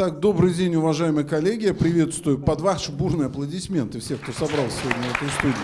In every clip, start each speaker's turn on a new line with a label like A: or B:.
A: Итак, добрый день, уважаемые коллеги. Я приветствую под ваши бурные аплодисменты всех, кто собрался сегодня в этой студии.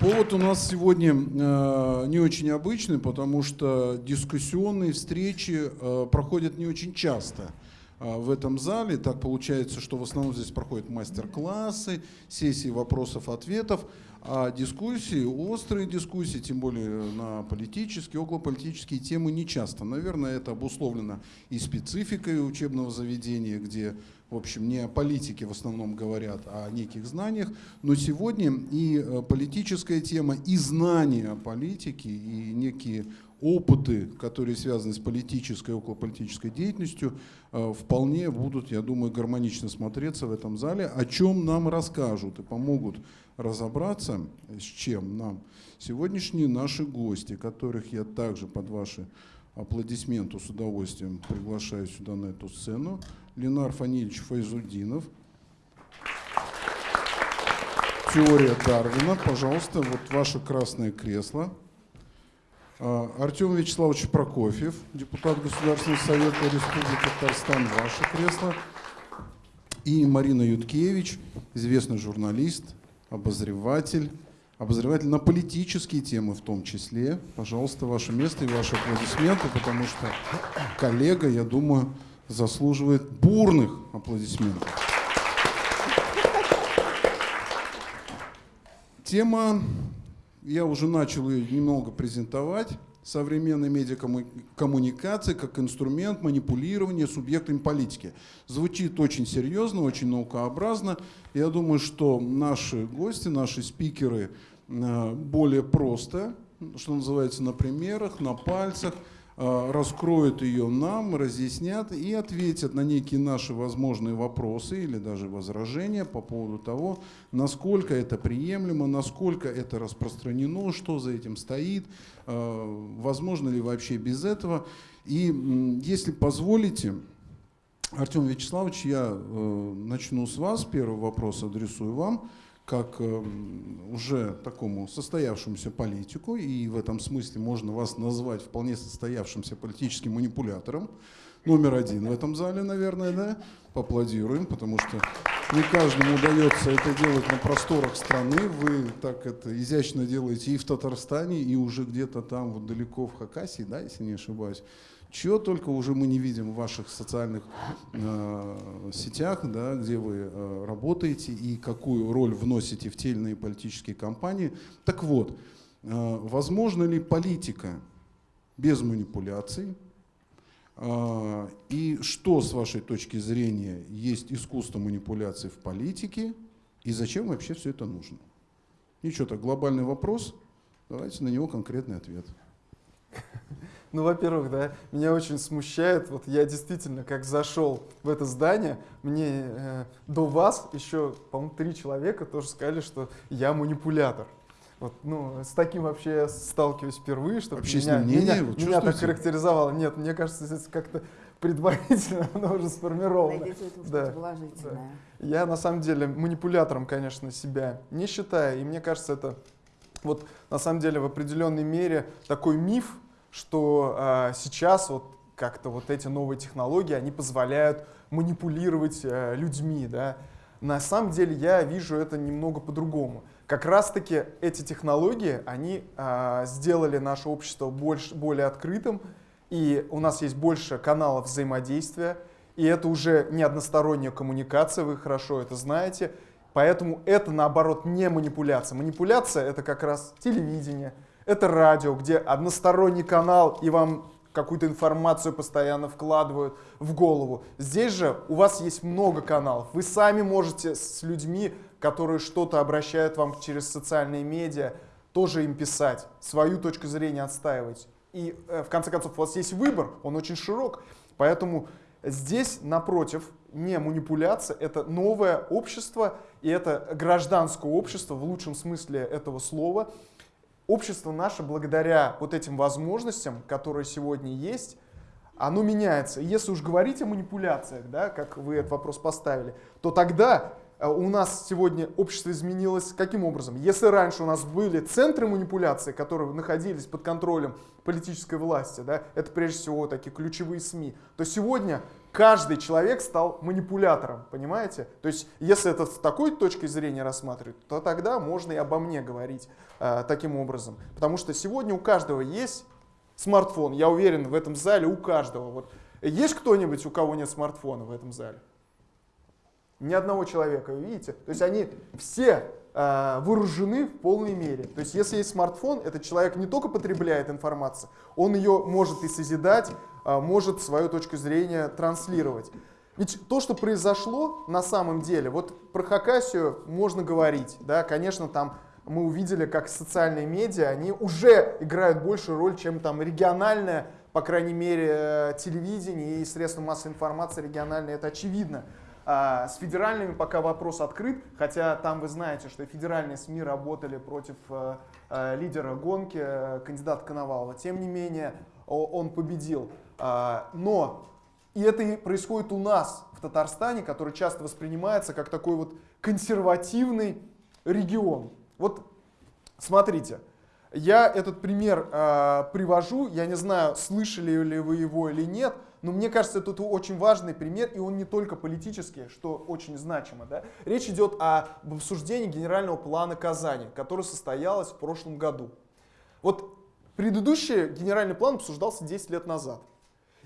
A: Повод у нас сегодня э, не очень обычный, потому что дискуссионные встречи э, проходят не очень часто э, в этом зале. Так получается, что в основном здесь проходят мастер-классы, сессии вопросов-ответов. А дискуссии, острые дискуссии, тем более на политические, околополитические темы не часто. Наверное, это обусловлено и спецификой учебного заведения, где, в общем, не о политике в основном говорят, а о неких знаниях. Но сегодня и э, политическая тема, и знания о политике, и некие опыты, которые связаны с политической и околополитической деятельностью, э, вполне будут, я думаю, гармонично смотреться в этом зале, о чем нам расскажут и помогут разобраться, с чем нам сегодняшние наши гости, которых я также под ваши аплодисменты с удовольствием приглашаю сюда на эту сцену. Ленар Фанильевич Файзудинов. Теория Дарвина. Пожалуйста, вот ваше красное кресло. А, Артем Вячеславович Прокофьев, депутат Государственного совета Республики Татарстан, ваше кресло. И Марина Юткевич, известный журналист, обозреватель, обозреватель на политические темы в том числе. Пожалуйста, ваше место и ваши аплодисменты, потому что коллега, я думаю, заслуживает бурных аплодисментов. Тема, я уже начал ее немного презентовать, современной медиакоммуникации как инструмент манипулирования субъектами политики. Звучит очень серьезно, очень наукообразно. Я думаю, что наши гости, наши спикеры э, более просто, что называется, на примерах, на пальцах – раскроют ее нам, разъяснят и ответят на некие наши возможные вопросы или даже возражения по поводу того, насколько это приемлемо, насколько это распространено, что за этим стоит, э, возможно ли вообще без этого. И если позволите, Артем Вячеславович, я э, начну с вас, первый вопрос адресую вам как эм, уже такому состоявшемуся политику, и в этом смысле можно вас назвать вполне состоявшимся политическим манипулятором, номер один в этом зале, наверное, да? Поаплодируем, потому что не каждому удается это делать на просторах страны. Вы так это изящно делаете и в Татарстане, и уже где-то там вот далеко в Хакасии, да, если не ошибаюсь. Чего только уже мы не видим в ваших социальных э, сетях, да, где вы э, работаете и какую роль вносите в те или иные политические кампании. Так вот, э, возможно ли политика без манипуляций? Э, и что, с вашей точки зрения, есть искусство манипуляций в политике? И зачем вообще все это нужно? Ничего так, глобальный вопрос. Давайте на него конкретный ответ.
B: Ну, во-первых, да, меня очень смущает, вот я действительно, как зашел в это здание, мне э, до вас еще, по-моему, три человека тоже сказали, что я манипулятор. Вот, ну, с таким вообще я сталкиваюсь впервые, чтобы меня, меня, вот меня так характеризовало. Нет, мне кажется, это как-то предварительно оно уже сформировано.
C: Найдите это да, положительное.
B: Да. Я на самом деле манипулятором, конечно, себя не считаю, и мне кажется, это вот на самом деле в определенной мере такой миф, что э, сейчас вот как-то вот эти новые технологии, они позволяют манипулировать э, людьми, да. На самом деле я вижу это немного по-другому. Как раз-таки эти технологии, они э, сделали наше общество больше, более открытым, и у нас есть больше каналов взаимодействия, и это уже не односторонняя коммуникация, вы хорошо это знаете, поэтому это наоборот не манипуляция. Манипуляция это как раз телевидение, это радио, где односторонний канал, и вам какую-то информацию постоянно вкладывают в голову. Здесь же у вас есть много каналов. Вы сами можете с людьми, которые что-то обращают вам через социальные медиа, тоже им писать, свою точку зрения отстаивать. И э, в конце концов у вас есть выбор, он очень широк. Поэтому здесь, напротив, не манипуляция, это новое общество, и это гражданское общество в лучшем смысле этого слова, общество наше, благодаря вот этим возможностям, которые сегодня есть, оно меняется. если уж говорить о манипуляциях, да, как вы этот вопрос поставили, то тогда э, у нас сегодня общество изменилось каким образом? Если раньше у нас были центры манипуляции, которые находились под контролем политической власти, да, это прежде всего такие ключевые СМИ, то сегодня каждый человек стал манипулятором, понимаете? То есть, если это с такой точки зрения рассматривать, то тогда можно и обо мне говорить э, таким образом. Потому что сегодня у каждого есть смартфон, я уверен, в этом зале у каждого. Вот. Есть кто-нибудь, у кого нет смартфона в этом зале? Ни одного человека, видите? То есть они все э, вооружены в полной мере. То есть если есть смартфон, этот человек не только потребляет информацию, он ее может и созидать, может свою точку зрения транслировать. Ведь то, что произошло на самом деле, вот про Хакасию можно говорить, да, конечно, там мы увидели, как социальные медиа, они уже играют большую роль, чем там региональное, по крайней мере, э, телевидение и средства массовой информации региональные, это очевидно. А, с федеральными пока вопрос открыт, хотя там вы знаете, что федеральные СМИ работали против э, э, лидера гонки, кандидата Коновалова. Тем не менее, он победил. А, но и это и происходит у нас в Татарстане, который часто воспринимается как такой вот консервативный регион. Вот смотрите, я этот пример э, привожу, я не знаю, слышали ли вы его или нет, но мне кажется, это очень важный пример, и он не только политический, что очень значимо. Да? Речь идет о обсуждении генерального плана Казани, который состоялось в прошлом году. Вот предыдущий генеральный план обсуждался 10 лет назад.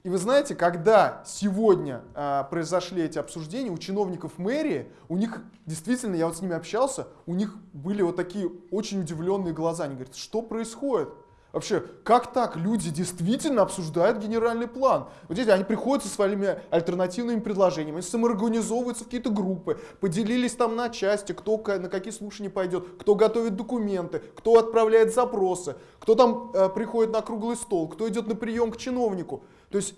B: И вы знаете, когда сегодня э, произошли эти обсуждения, у чиновников мэрии, у них действительно, я вот с ними общался, у них были вот такие очень удивленные глаза. Они говорят, что происходит? Вообще, как так? Люди действительно обсуждают генеральный план. Вот видите, они приходят со своими альтернативными предложениями, самоорганизовываются в какие-то группы, поделились там на части, кто на какие слушания пойдет, кто готовит документы, кто отправляет запросы, кто там э, приходит на круглый стол, кто идет на прием к чиновнику. То есть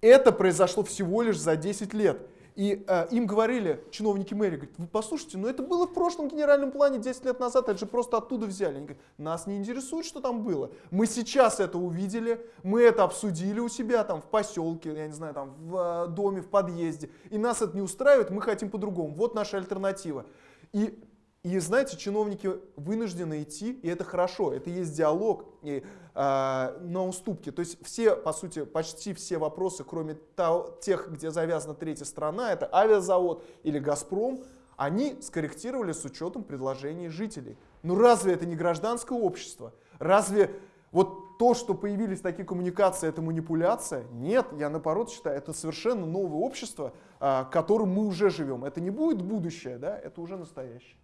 B: это произошло всего лишь за 10 лет. И э, им говорили, чиновники мэрии, говорят, вы послушайте, но это было в прошлом генеральном плане 10 лет назад, это же просто оттуда взяли. Они говорят, нас не интересует, что там было. Мы сейчас это увидели, мы это обсудили у себя там в поселке, я не знаю, там в э, доме, в подъезде. И нас это не устраивает, мы хотим по-другому. Вот наша альтернатива. И и знаете, чиновники вынуждены идти, и это хорошо, это есть диалог и, э, на уступки. То есть все, по сути, почти все вопросы, кроме того, тех, где завязана третья страна, это авиазавод или Газпром, они скорректировали с учетом предложений жителей. Ну разве это не гражданское общество? Разве вот то, что появились такие коммуникации, это манипуляция? Нет, я наоборот считаю, это совершенно новое общество, э, которым мы уже живем. Это не будет будущее, да, это уже настоящее.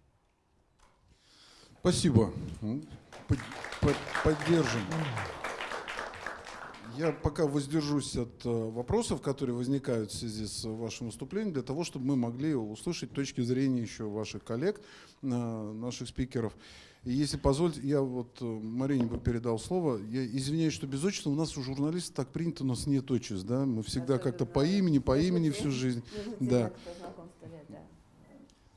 A: Спасибо. Поддержим. Я пока воздержусь от э, вопросов, которые возникают в связи с вашим выступлением, для того, чтобы мы могли услышать точки зрения еще ваших коллег, э, наших спикеров. И если позволите, я вот э, Марине бы передал слово. Я извиняюсь, что без отчества. У нас у журналистов так принято, у нас нет отчеств. Да? Мы всегда как-то по имени, по имени всю жизнь. Да.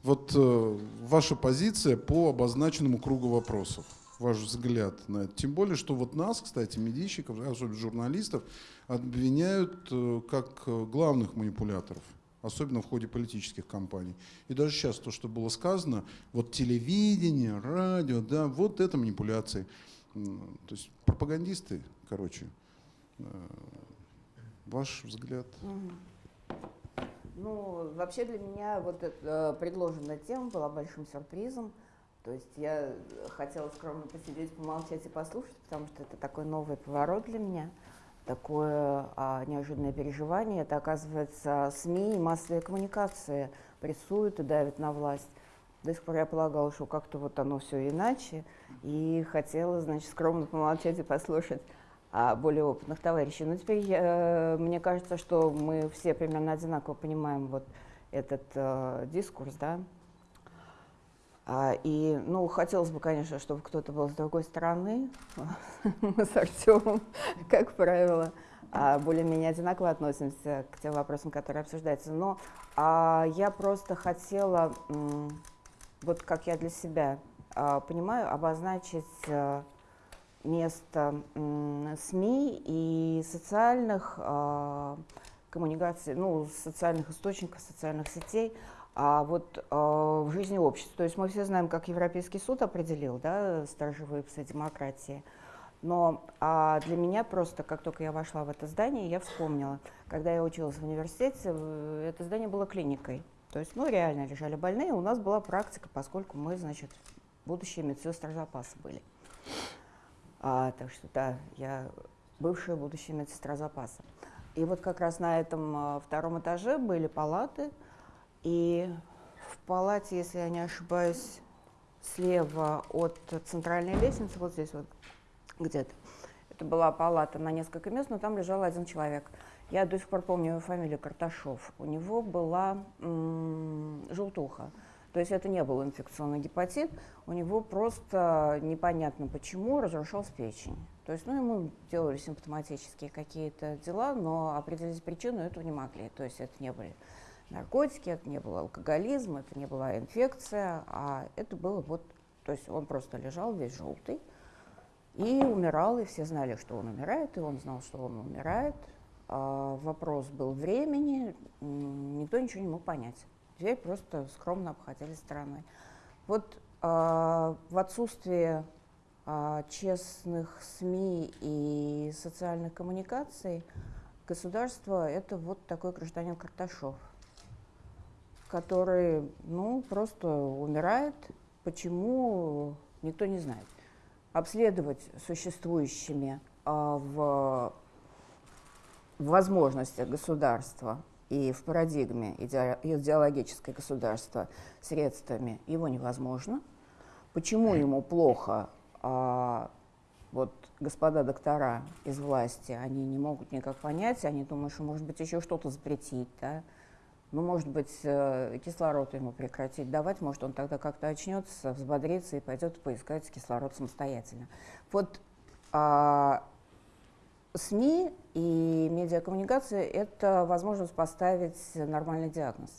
A: Вот э, ваша позиция по обозначенному кругу вопросов, ваш взгляд на это. Тем более, что вот нас, кстати, медийщиков, особенно журналистов, обвиняют э, как главных манипуляторов, особенно в ходе политических кампаний. И даже сейчас то, что было сказано, вот телевидение, радио, да, вот это манипуляции. То есть пропагандисты, короче. Э, ваш взгляд?
C: Угу. Ну, вообще для меня вот эта предложенная тема была большим сюрпризом. То есть я хотела скромно посидеть, помолчать и послушать, потому что это такой новый поворот для меня, такое а, неожиданное переживание. Это, оказывается, СМИ и массовые коммуникации прессуют и давят на власть. До сих пор я полагала, что как-то вот оно все иначе, и хотела, значит, скромно помолчать и послушать более опытных товарищей. Но теперь э, мне кажется, что мы все примерно одинаково понимаем вот этот э, дискурс, да. А, и, ну, хотелось бы, конечно, чтобы кто-то был с другой стороны. Мы с Артемом, как правило, а, более-менее одинаково относимся к тем вопросам, которые обсуждаются. Но а, я просто хотела, вот как я для себя а, понимаю, обозначить а, место СМИ и социальных э, коммуникаций, ну, социальных источников, социальных сетей А вот э, в жизни общества, то есть мы все знаем, как Европейский суд определил, да, сторожевые псы демократии. Но а для меня просто, как только я вошла в это здание, я вспомнила, когда я училась в университете, это здание было клиникой. То есть, ну, реально лежали больные, у нас была практика, поскольку мы, значит, будущие медсестры запаса были. А, так что, да, я бывшая будущая медсестра запаса. И вот как раз на этом а, втором этаже были палаты, и в палате, если я не ошибаюсь, слева от центральной лестницы, вот здесь вот где-то, это была палата на несколько мест, но там лежал один человек. Я до сих пор помню его фамилию Карташов. У него была желтуха. То есть это не был инфекционный гепатит, у него просто непонятно почему разрушалась печень. То есть, ну, ему делали симптоматические какие-то дела, но определить причину этого не могли. То есть это не были наркотики, это не был алкоголизм, это не была инфекция, а это было вот, то есть он просто лежал весь желтый и умирал, и все знали, что он умирает, и он знал, что он умирает. А вопрос был времени, никто ничего не мог понять. Дверь просто скромно обходили стороной. Вот а, в отсутствие а, честных СМИ и социальных коммуникаций государство – это вот такой гражданин Карташов, который, ну, просто умирает. Почему, никто не знает. Обследовать существующими а, в возможностях государства и в парадигме идеологическое государства средствами его невозможно. Почему ему плохо, а, вот господа доктора из власти, они не могут никак понять, они думают, что может быть еще что-то запретить, да? ну, может быть, э, кислород ему прекратить давать, может, он тогда как-то очнется, взбодрится и пойдет поискать кислород самостоятельно. Вот а, СМИ и медиакоммуникация – это возможность поставить нормальный диагноз.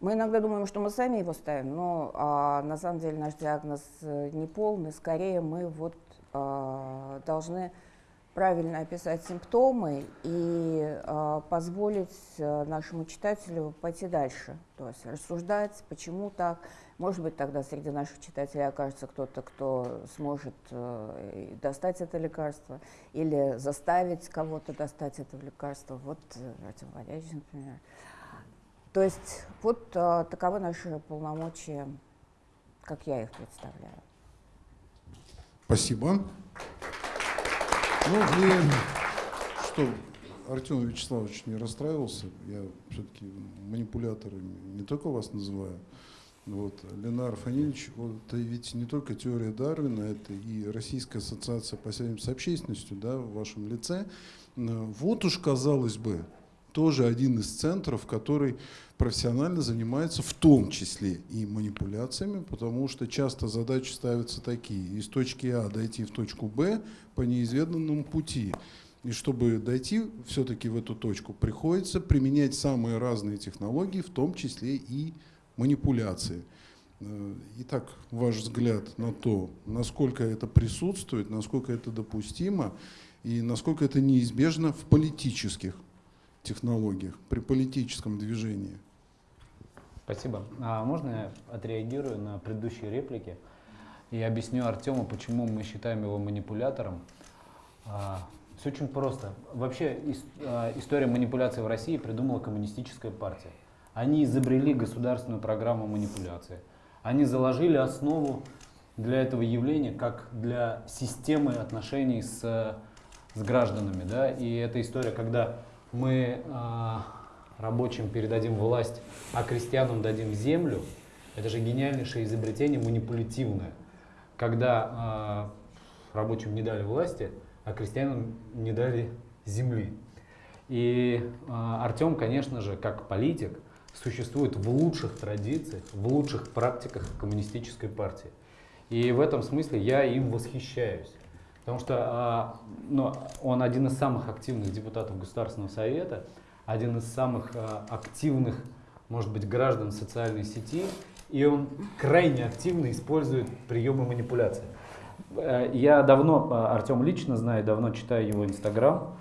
C: Мы иногда думаем, что мы сами его ставим, но а, на самом деле наш диагноз э, не полный. Скорее мы вот а, должны правильно описать симптомы и э, позволить э, нашему читателю пойти дальше, то есть рассуждать, почему так. Может быть, тогда среди наших читателей окажется кто-то, кто сможет э, достать это лекарство или заставить кого-то достать это лекарство. Вот э, Артем Валерьевич, например. То есть вот э, таковы наши полномочия, как я их представляю.
A: Спасибо. Ну и что Артем Вячеславович не расстраивался, я все-таки манипуляторами не только вас называю, вот, Ленар Фанильевич, вот, это ведь не только теория Дарвина, это и Российская ассоциация по связям с общественностью, да, в вашем лице. Вот уж, казалось бы, тоже один из центров, который профессионально занимается в том числе и манипуляциями, потому что часто задачи ставятся такие, из точки А дойти в точку Б по неизведанному пути. И чтобы дойти все-таки в эту точку, приходится применять самые разные технологии, в том числе и манипуляции. Э, итак, ваш взгляд на то, насколько это присутствует, насколько это допустимо и насколько это неизбежно в политических технологиях, при политическом движении.
D: Спасибо. А можно я отреагирую на предыдущие реплики и объясню Артему, почему мы считаем его манипулятором? А, все очень просто. Вообще а, история манипуляции в России придумала коммунистическая партия. Они изобрели государственную программу манипуляции. Они заложили основу для этого явления, как для системы отношений с, с гражданами. Да? И эта история, когда мы а, рабочим передадим власть, а крестьянам дадим землю, это же гениальнейшее изобретение манипулятивное. Когда э, рабочим не дали власти, а крестьянам не дали земли. И э, Артем, конечно же, как политик, существует в лучших традициях, в лучших практиках коммунистической партии. И в этом смысле я им восхищаюсь. Потому что э, ну, он один из самых активных депутатов Государственного совета, один из самых э, активных, может быть, граждан социальной сети, и он крайне активно использует приемы манипуляции. Э, я давно, э, Артем лично знаю, давно читаю его Инстаграм,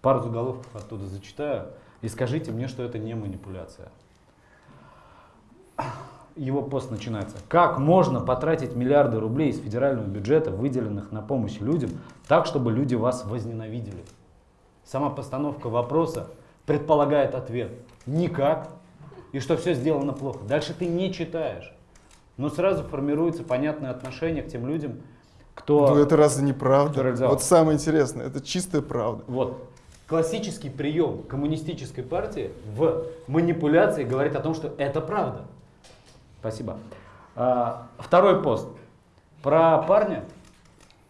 D: пару заголовков оттуда зачитаю. И скажите мне, что это не манипуляция. Его пост начинается. Как можно потратить миллиарды рублей из федерального бюджета, выделенных на помощь людям, так, чтобы люди вас возненавидели? Сама постановка вопроса предполагает ответ. Никак. И что все сделано плохо. Дальше ты не читаешь. Но сразу формируется понятное отношение к тем людям, кто...
B: Ну это разве не правда? Вот самое интересное, это чистая правда.
D: Вот. Классический прием коммунистической партии в манипуляции говорит о том, что это правда. Спасибо. А, второй пост. Про парня,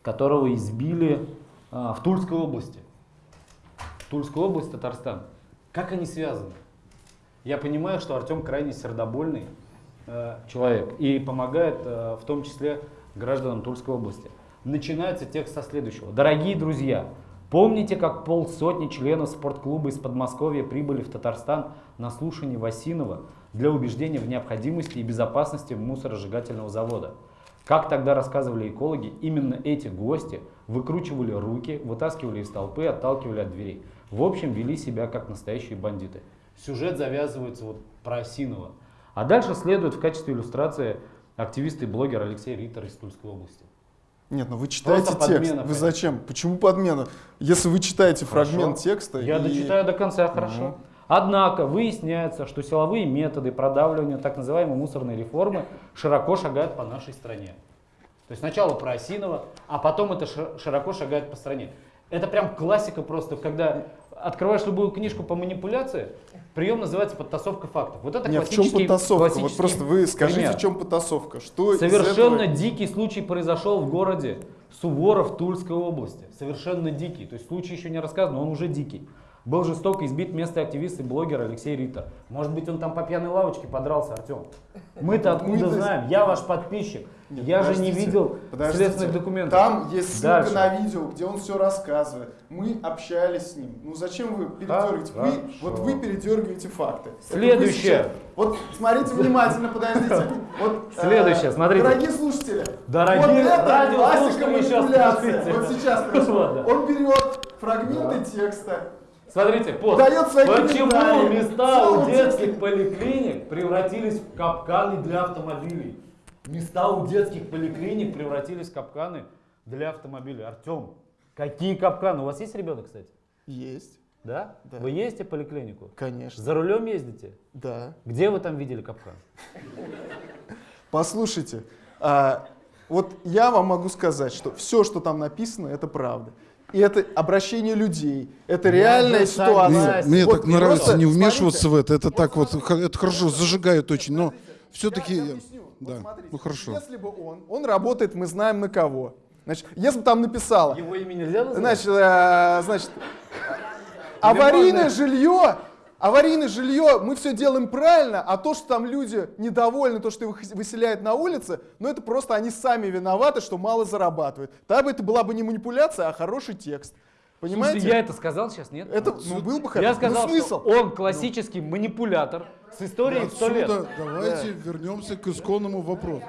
D: которого избили а, в Тульской области. Тульская область, Татарстан. Как они связаны? Я понимаю, что Артем крайне сердобольный э, человек и помогает э, в том числе гражданам Тульской области. Начинается текст со следующего. Дорогие друзья, помните, как полсотни членов спортклуба из Подмосковья прибыли в Татарстан на слушание Васинова для убеждения в необходимости и безопасности мусоросжигательного завода? Как тогда рассказывали экологи, именно эти гости выкручивали руки, вытаскивали из толпы, отталкивали от дверей. В общем, вели себя как настоящие бандиты. Сюжет завязывается вот про Осинова. А дальше следует в качестве иллюстрации активист и блогер Алексей Риттер из Тульской области.
B: Нет, ну вы читаете
D: Просто
B: текст.
D: подмена,
B: Вы
D: понятно.
B: зачем? Почему подмена? Если вы читаете
D: Хорошо.
B: фрагмент текста
D: Я
B: и-
D: дочитаю до конца, хорошо.
B: Ну.
D: Однако выясняется, что силовые методы продавливания так называемой мусорной реформы широко шагают по нашей стране. То есть сначала про Осинова, а потом это ши- широко шагает по стране. Это прям классика просто, когда открываешь любую книжку по манипуляции, прием называется подтасовка фактов. Вот это
B: Нет, в чем потасовка? Вот просто вы скажите,
D: пример.
B: в чем потасовка? Что
D: Совершенно
B: этого-
D: дикий случай произошел в городе Суворов Тульской области. Совершенно дикий. То есть случай еще не рассказан, но он уже дикий. Был жестоко избит местный активист и блогер Алексей Риттер. Может быть, он там по пьяной лавочке подрался, Артем. Мы-то откуда
B: Мы-то-
D: знаем? Я ваш подписчик.
B: Нет,
D: Я же не видел следственных документов.
B: Там есть ссылка
D: Дальше.
B: на видео, где он все рассказывает. Мы общались с ним. Ну зачем вы передергиваете? Вы,
D: Хорошо.
B: вот вы передергиваете факты. Вы
D: Следующее.
B: Вот смотрите внимательно, подождите. Вот, э,
D: Следующее, смотрите.
B: Дорогие слушатели.
D: Дорогие
B: вот это классика манипуляции. Вот сейчас происходит. Он берет фрагменты текста,
D: Смотрите, пост.
B: Дает свои
D: Почему места у детских поликлиник превратились в капканы для автомобилей? Места у детских поликлиник превратились в капканы для автомобилей. Артем, какие капканы? У вас есть ребенок, кстати?
B: Есть,
D: Да?
B: Да.
D: Вы ездите в поликлинику?
B: конечно.
D: За рулем ездите?
B: Да.
D: Где вы там видели капкан?
B: Послушайте, а, вот я вам могу сказать, что все, что там написано, это правда. И это обращение людей, это
D: Я
B: реальная ситуация.
A: Мне, мне
B: Вот
A: так нравится
B: просто
A: не вмешиваться
B: смотрите.
A: в это. Это так вот, х- это хорошо, зажигает очень, но все-таки...
B: Я объясню. Вот
A: Да,
B: смотрите,
A: ну хорошо.
B: Если бы он, он работает, мы знаем на кого. Значит, если бы там написало,
D: Его имя нельзя называть?
B: значит, э, значит, аварийное жилье, аварийное жилье, мы все делаем правильно, а то, что там люди недовольны, то, что их выселяют на улице, ну это просто они сами виноваты, что мало зарабатывают. Тогда бы это была бы не манипуляция, а хороший текст. Понимаете?
D: Слушайте, я это сказал сейчас, нет?
B: Это ну, был бы хорошо.
D: Я сказал,
B: ну, смысл.
D: что он классический манипулятор с историей в 100 лет.
A: Отсюда давайте вернемся к исконному вопросу.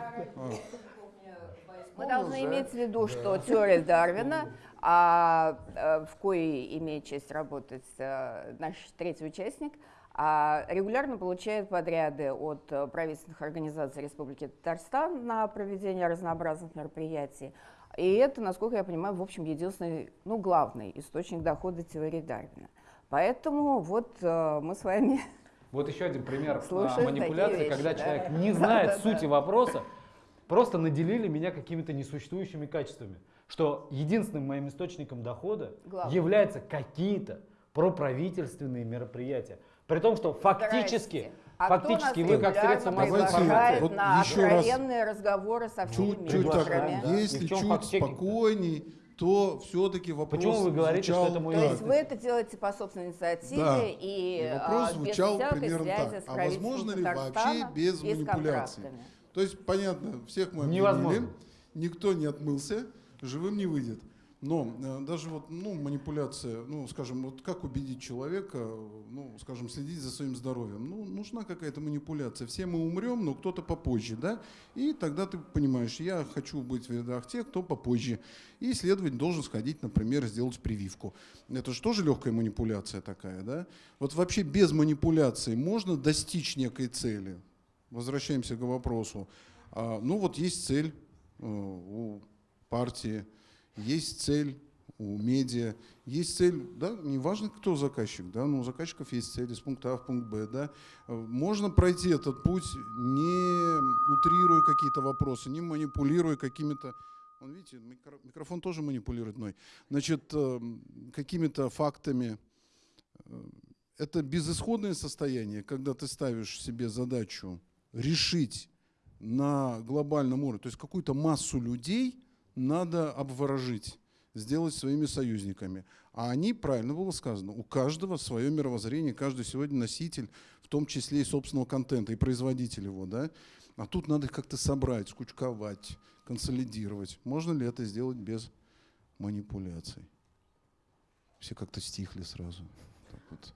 C: Мы должны
B: уже.
C: иметь в виду, что теория Дарвина, а, э, в коей имеет честь работать э, наш третий участник, а, регулярно получает подряды от э, правительственных организаций Республики Татарстан на проведение разнообразных мероприятий. И это, насколько я понимаю, в общем, единственный, ну, главный источник дохода теории Дарвина. Поэтому вот э, мы с вами
D: Вот еще один пример
C: Слушаем
D: манипуляции,
C: вещи,
D: когда
C: да.
D: человек не знает сути вопроса, просто наделили меня какими-то несуществующими качествами. Что единственным моим источником дохода
C: Главное.
D: являются какие-то проправительственные мероприятия. При том, что фактически.
C: А
D: фактически вы как средство массовой
C: приглашает
A: вот
C: на
A: еще раз.
C: откровенные разговоры со всеми
A: Чуть-чуть так,
C: министрами.
D: Да.
A: Если чуть спокойней, то все-таки вопрос
D: Почему вы говорите, что
A: звучал
D: это мой
C: То
A: так.
C: есть вы это делаете по собственной инициативе
A: Да.
C: и,
A: И вопрос
C: а, без
A: звучал
C: всякой
A: примерно
C: связи
A: так.
C: с
A: А возможно ли вообще без манипуляций? То есть, понятно, всех мы обвинили,
D: Невозможно.
A: никто не отмылся, живым не выйдет. Но э, даже вот, ну, манипуляция, ну, скажем, вот как убедить человека, ну, скажем, следить за своим здоровьем? Ну, нужна какая-то манипуляция. Все мы умрем, но кто-то попозже, да? И тогда ты понимаешь, я хочу быть в рядах тех, кто попозже. И следователь должен сходить, например, сделать прививку. Это же тоже легкая манипуляция такая, да? Вот вообще без манипуляции можно достичь некой цели? Возвращаемся к вопросу. А, ну, вот есть цель э, у партии, есть цель у медиа, есть цель, да, неважно, кто заказчик, да, но у заказчиков есть цель из пункта А в пункт Б, да. Можно пройти этот путь, не утрируя какие-то вопросы, не манипулируя какими-то, он, видите, микрофон тоже манипулирует мной, значит, э, какими-то фактами. Э, это безысходное состояние, когда ты ставишь себе задачу решить на глобальном уровне, то есть какую-то массу людей – надо обворожить, сделать своими союзниками. А они, правильно было сказано, у каждого свое мировоззрение, каждый сегодня носитель, в том числе и собственного контента, и производитель его. Да? А тут надо их как-то собрать, скучковать, консолидировать. Можно ли это сделать без манипуляций? Все как-то стихли сразу. Так вот.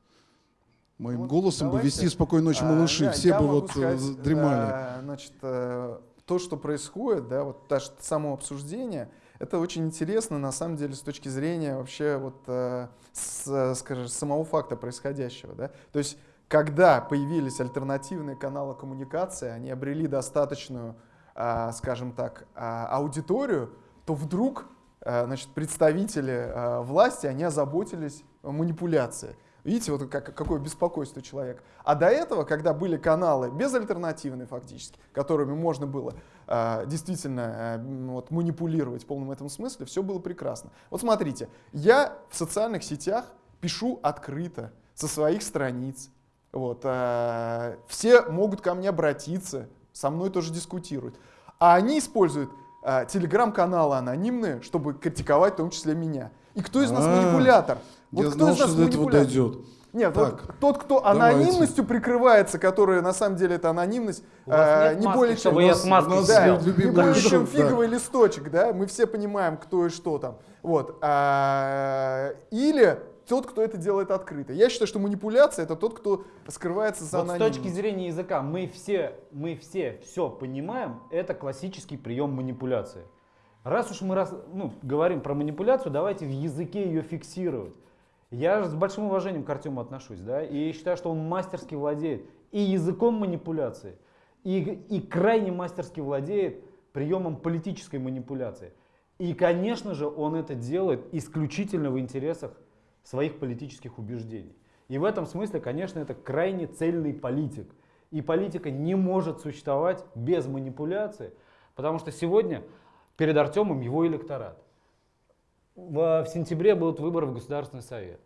A: Моим вот голосом давайте, бы вести «Спокойной ночи, малыши», а, все я бы вот э, сказать, дремали.
B: А, значит, э, то, что происходит, да, вот даже само обсуждение, это очень интересно, на самом деле, с точки зрения вообще вот, э, с, скажем, самого факта происходящего. Да? То есть, когда появились альтернативные каналы коммуникации, они обрели достаточную, э, скажем так, э, аудиторию, то вдруг э, значит, представители э, власти, они озаботились манипуляцией. Видите, вот как, какое беспокойство человека. А до этого, когда были каналы безальтернативные фактически, которыми можно было э, действительно э, вот, манипулировать в полном этом смысле, все было прекрасно. Вот смотрите, я в социальных сетях пишу открыто со своих страниц. Вот, э, все могут ко мне обратиться, со мной тоже дискутируют. А они используют э, телеграм-каналы анонимные, чтобы критиковать в том числе меня. И кто из нас а, манипулятор?
A: Вот Я кто знал, нас что до этого дойдет.
B: Нет, так, вот тот, кто анонимностью давайте. прикрывается, который на самом деле это анонимность, э, не более чем,
D: чтобы я с маской
B: да, не более чем фиговый да. листочек, да, мы все понимаем, кто и что там. Вот. А, или тот, кто это делает открыто. Я считаю, что манипуляция это тот, кто скрывается за вот
D: анонимностью. С точки зрения языка мы все, мы все все понимаем, это классический прием манипуляции. Раз уж мы раз, ну, говорим про манипуляцию, давайте в языке ее фиксировать. Я с большим уважением к Артему отношусь, да, и считаю, что он мастерски владеет и языком манипуляции, и, и крайне мастерски владеет приемом политической манипуляции. И, конечно же, он это делает исключительно в интересах своих политических убеждений. И в этом смысле, конечно, это крайне цельный политик. И политика не может существовать без манипуляции, потому что сегодня перед Артемом его электорат. В, в сентябре будут выборы в Государственный совет.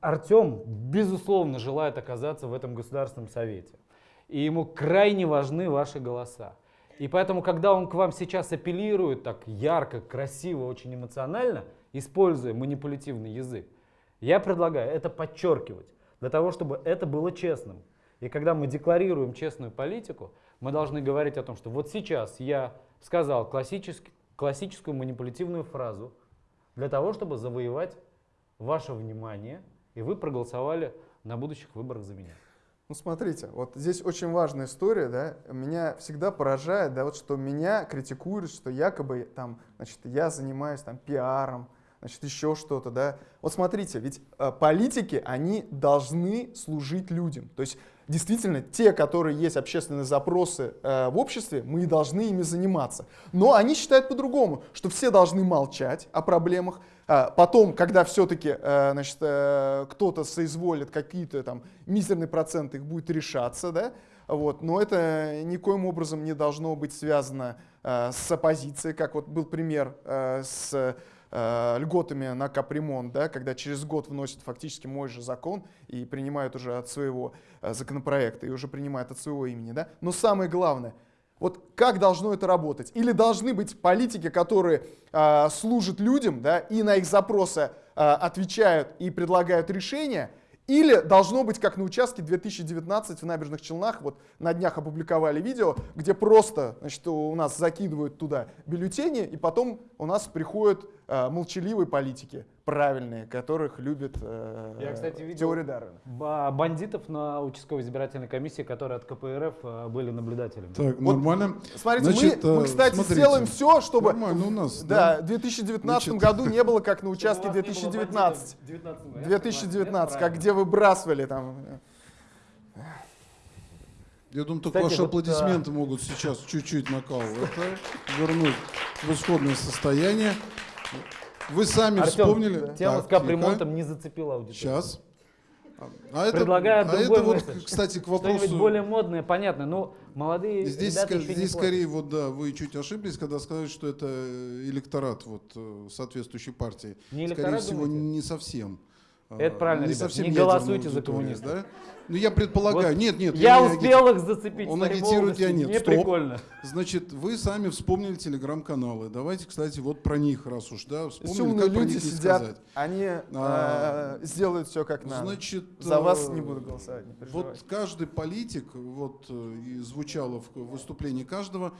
D: Артем, безусловно, желает оказаться в этом Государственном совете. И ему крайне важны ваши голоса. И поэтому, когда он к вам сейчас апеллирует так ярко, красиво, очень эмоционально, используя манипулятивный язык, я предлагаю это подчеркивать, для того, чтобы это было честным. И когда мы декларируем честную политику, мы должны говорить о том, что вот сейчас я сказал классический, классическую манипулятивную фразу для того, чтобы завоевать ваше внимание, и вы проголосовали на будущих выборах за меня.
B: Ну, смотрите, вот здесь очень важная история, да, меня всегда поражает, да, вот что меня критикуют, что якобы там, значит, я занимаюсь там пиаром, значит, еще что-то, да. Вот смотрите, ведь э, политики, они должны служить людям. То есть действительно те, которые есть общественные запросы э, в обществе, мы и должны ими заниматься. Но они считают по-другому, что все должны молчать о проблемах. А потом, когда все-таки э, значит, э, кто-то соизволит какие-то там мизерные проценты их будет решаться, да, вот, но это никоим образом не должно быть связано э, с оппозицией, как вот был пример э, с э, льготами на капремонт, да, когда через год вносят фактически мой же закон и принимают уже от своего э, законопроекта, и уже принимают от своего имени. Да? Но самое главное, вот как должно это работать? Или должны быть политики, которые э, служат людям да, и на их запросы э, отвечают и предлагают решения, Или должно быть, как на участке 2019 в Набережных Челнах, вот на днях опубликовали видео, где просто значит, у нас закидывают туда бюллетени, и потом у нас приходят э, молчаливые политики, правильные, которых любит э,
D: Я, кстати, видел-
B: теория Дарвина.
D: Ба- Бандитов на участковой избирательной комиссии, которые от КПРФ э, были наблюдателями.
A: Так,
B: Вот
A: нормально.
B: Смотрите,
A: Значит,
B: мы, мы,
A: э,
B: кстати,
A: смотрите.
B: сделаем все, чтобы
A: Нормально у нас,
B: да, в 2019
A: Значит,
B: году не было, как на участке 2019. 2019, как где выбрасывали там.
A: Я думаю, только
D: Кстати,
A: ваши
D: вот,
A: аплодисменты могут сейчас чуть-чуть накал это вернуть в исходное состояние. Вы сами
D: Артем,
A: вспомнили.
D: Тема
A: Так,
D: с капремонтом не зацепила аудиторию.
A: Сейчас. А это,
D: Предлагаю
A: а
D: другой
A: это вот,
D: месседж.
A: кстати, к
D: Что-нибудь
A: вопросу.
D: более модное, понятно. Ну, молодые
A: Здесь,
D: ребята еще
A: здесь скорее вот да, вы чуть ошиблись, когда сказали, что это электорат вот э, соответствующей партии.
D: Не
A: скорее всего,
D: думаете?
A: не совсем.
D: Это
A: э,
D: правильно,
A: не
D: ребят,
A: совсем
D: не голосуйте за коммунистов.
A: Да? Ну я предполагаю,
D: Вот
A: нет, нет.
D: Я успел их зацепить.
A: Он агитирует, я нет.
D: Мне
A: Стоп.
D: прикольно.
A: Значит, вы сами вспомнили телеграм-каналы. Давайте, кстати, вот про них, раз уж, да, вспомнили,
B: умные
A: как про
B: люди
A: них не
B: сидят,
A: сказать.
B: они
A: А,
B: э, сделают все как надо.
A: Значит,
B: За вас
A: э,
B: не буду голосовать, не.
A: Вот каждый политик, вот э, и звучало в выступлении каждого,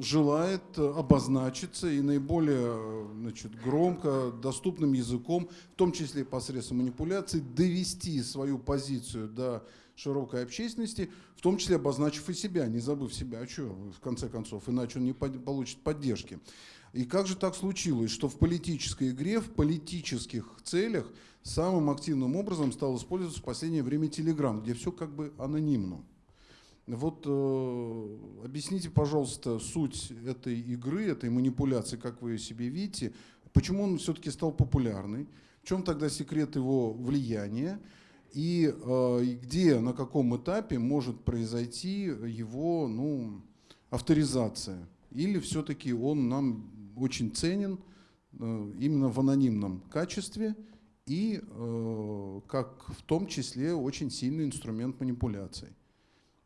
A: желает обозначиться и наиболее значит, громко, доступным языком, в том числе и посредством манипуляций, довести свою позицию до широкой общественности, в том числе обозначив и себя, не забыв себя, а что, в конце концов, иначе он не получит поддержки. И как же так случилось, что в политической игре, в политических целях самым активным образом стал использоваться в последнее время Телеграм, где все как бы анонимно. Вот э, объясните, пожалуйста, суть этой игры, этой манипуляции, как вы ее себе видите, почему он все-таки стал популярный, в чем тогда секрет его влияния, и э, и где, на каком этапе может произойти его ну, авторизация? Или все-таки он нам очень ценен э, именно в анонимном качестве и э, как в том числе очень сильный инструмент манипуляций?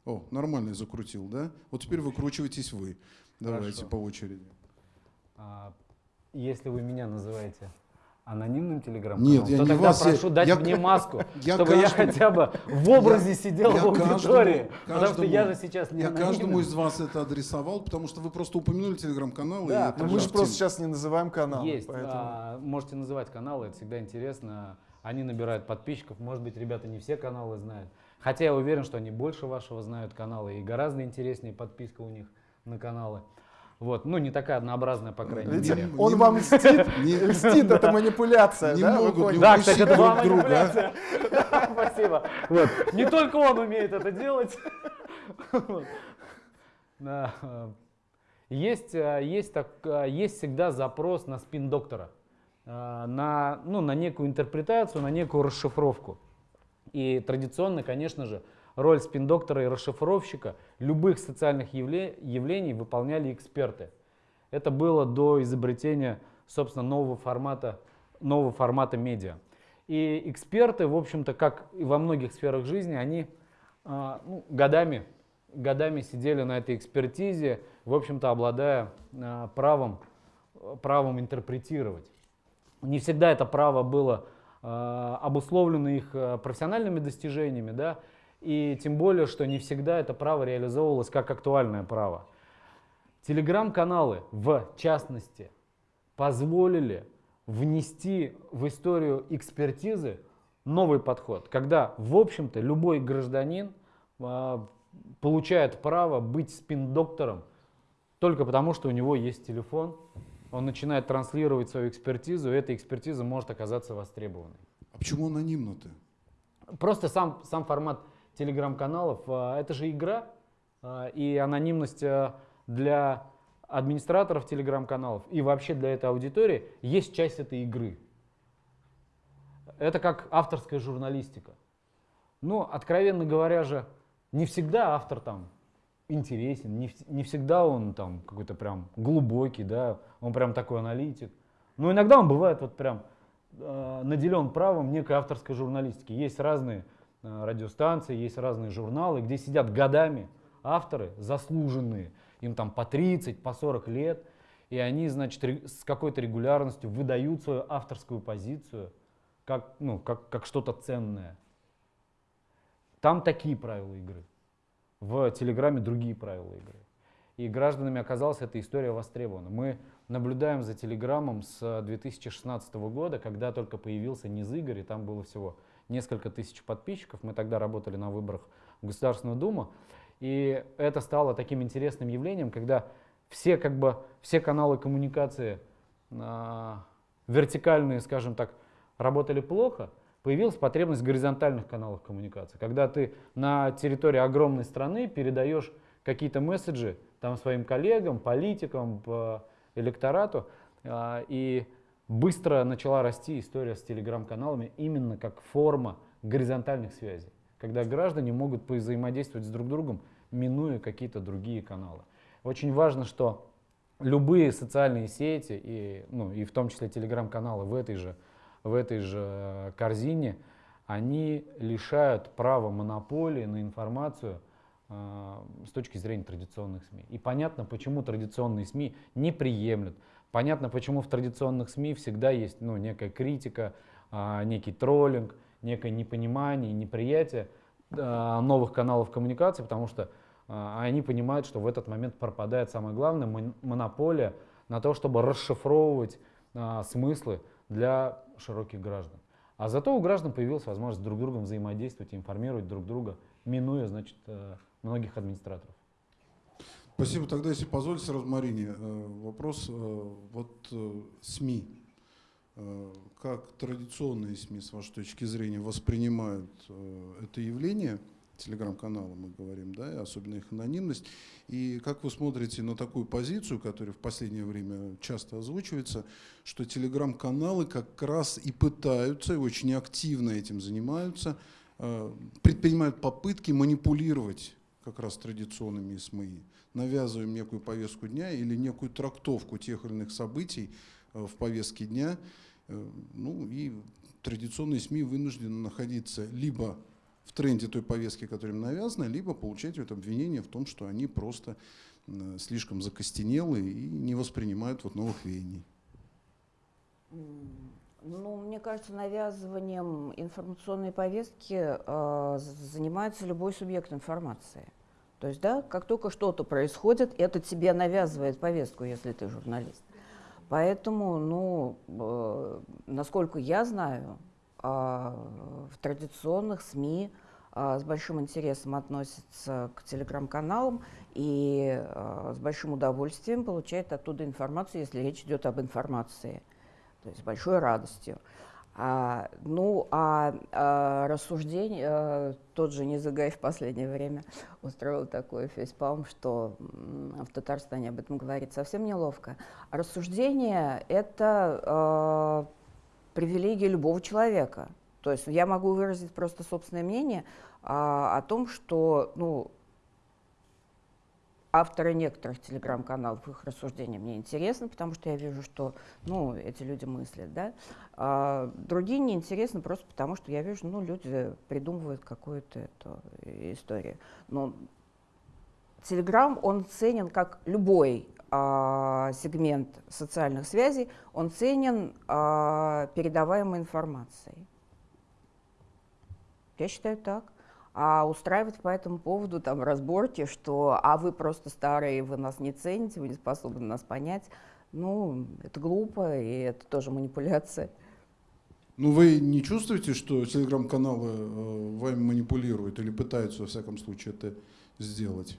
A: О, нормально я закрутил, да? Вот теперь выкручивайтесь вы. Давайте
D: Хорошо.
A: по очереди.
D: А, Если вы меня называете анонимным телеграм
A: Нет, я
D: то
A: не
D: тогда
A: вас, я-
D: прошу дать
A: я
D: мне маску,
A: я
D: чтобы я
A: каждому-
D: хотя бы в образе сидел
A: я
D: в аудитории.
A: каждому-
D: потому что я же
A: каждому-
D: сейчас не
A: Я каждому
D: анонимный.
A: из вас это адресовал, потому что вы просто упомянули телеграм-канал.
D: Да,
B: Ну, мы же просто сейчас не называем канал.
D: Есть.
B: поэтому-
D: а, можете называть каналы, это всегда интересно. Они набирают подписчиков. Может быть, ребята не все каналы знают. Хотя я уверен, что они больше вашего знают каналы. И гораздо интереснее подписка у них на каналы. Вот. Ну, не такая однообразная, по крайней
B: Видите,
D: мере.
B: он
A: Не-
B: вам льстит,
A: Не-
B: льстит, это манипуляция,
A: Не
B: да?
A: Могут не
D: Да, кстати, это
A: друг
D: была
A: друга.
D: манипуляция. Спасибо. Вот. Не только он умеет это делать. Да. Есть, э, есть, так, э, есть всегда запрос на спин доктора, э, на, ну, на некую интерпретацию, на некую расшифровку. И традиционно, конечно же, роль спин-доктора и расшифровщика любых социальных явле- явлений выполняли эксперты. Это было до изобретения, собственно, нового формата, нового формата медиа. И эксперты, в общем-то, как и во многих сферах жизни, они а, ну, годами, годами сидели на этой экспертизе, в общем-то, обладая а, правом, правом интерпретировать. Не всегда это право было э, обусловлено их профессиональными достижениями, да, и тем более, что не всегда это право реализовывалось как актуальное право. Телеграм-каналы, в частности, позволили внести в историю экспертизы новый подход, когда, в общем-то, любой гражданин э, получает право быть спин-доктором только потому, что у него есть телефон, он начинает транслировать свою экспертизу, и эта экспертиза может оказаться востребованной.
A: А почему анонимно-то?
D: Просто сам, сам формат телеграм-каналов, а, это же игра, а, и анонимность а, для администраторов телеграм-каналов и вообще для этой аудитории есть часть этой игры. Это как авторская журналистика. Ну, откровенно говоря же, не всегда автор там интересен, не, не всегда он там какой-то прям глубокий, да, он прям такой аналитик. Но иногда он бывает вот прям э, наделен правом некой авторской журналистики. Есть разные радиостанции, есть разные журналы, где сидят годами авторы заслуженные, им там по 30, по 40 лет, и они, значит, с какой-то регулярностью выдают свою авторскую позицию как, ну, как, как что-то ценное. там такие правила игры. В Телеграме другие правила игры. И гражданами оказалась эта история востребована. Мы наблюдаем за Телеграмом с 2016 года, когда только появился низ игр, и там было всего несколько тысяч подписчиков. Мы тогда работали на выборах в Государственную Думу. И это стало таким интересным явлением, когда все, как бы, все каналы коммуникации э, вертикальные, скажем так, работали плохо, появилась потребность в горизонтальных каналах коммуникации. Когда ты на территории огромной страны передаешь какие-то месседжи там, своим коллегам, политикам, по электорату, э, и быстро начала расти история с телеграм-каналами именно как форма горизонтальных связей, когда граждане могут взаимодействовать с друг другом, минуя какие-то другие каналы. Очень важно, что любые социальные сети, и, ну, и в том числе телеграм-каналы в этой же, в этой же э, корзине, они лишают права монополии на информацию э, с точки зрения традиционных СМИ. И понятно, почему традиционные СМИ не приемлют Понятно, почему в традиционных СМИ всегда есть ну, некая критика, а, некий троллинг, некое непонимание, неприятие а, новых каналов коммуникации, потому что а, они понимают, что в этот момент пропадает самое главное монополия на то, чтобы расшифровывать смыслы для широких граждан. А зато у граждан появилась возможность друг с другом взаимодействовать и информировать друг друга, минуя значит, э, многих администраторов.
A: Спасибо. Тогда, если позволите, сразу э, вопрос. Э, вот э, СМИ, как традиционные СМИ, с вашей точки зрения, воспринимают это явление, телеграм-каналы мы говорим, да, особенно их анонимность, и как вы смотрите на такую позицию, которая в последнее время часто озвучивается, что телеграм-каналы как раз и пытаются, и очень активно этим занимаются, предпринимают попытки манипулировать как раз традиционными СМИ, навязываем некую повестку дня или некую трактовку тех или иных событий э, в повестке дня. Э, ну и традиционные СМИ вынуждены находиться либо в тренде той повестки, которая им навязана, либо получать вот обвинение в том, что они просто э, слишком закостенелы и не воспринимают вот новых веяний.
C: Ну, мне кажется, навязыванием информационной повестки э, занимается любой субъект информации. То есть, да, как только что-то происходит, это тебе навязывает повестку, если ты журналист. Поэтому, ну, э, насколько я знаю, э, в традиционных СМИ э, с большим интересом относятся к телеграм-каналам и с большим удовольствием получают оттуда информацию, если речь идет об информации то есть с большой радостью. А, ну, а, а рассуждение, а, тот же Низагай в последнее время устроил такой фейспалм, что в Татарстане об этом говорить совсем неловко. Рассуждение – это а, привилегия любого человека. То есть я могу выразить просто собственное мнение а, о том, что ну, авторы некоторых телеграм-каналов, их рассуждения мне интересны, потому что я вижу, что ну, эти люди мыслят. Да? А другие неинтересны просто потому, что я вижу, ну, люди придумывают какую-то эту историю. Но Телеграм, он ценен как любой а, сегмент социальных связей, он ценен а, передаваемой информацией. Я считаю так. А устраивать по этому поводу там разборки, что а вы просто старые, вы нас не цените, вы не способны нас понять, ну, это глупо, и это тоже манипуляция.
A: Ну, вы не чувствуете, что телеграм-каналы э, вами манипулируют или пытаются, во всяком случае, это сделать?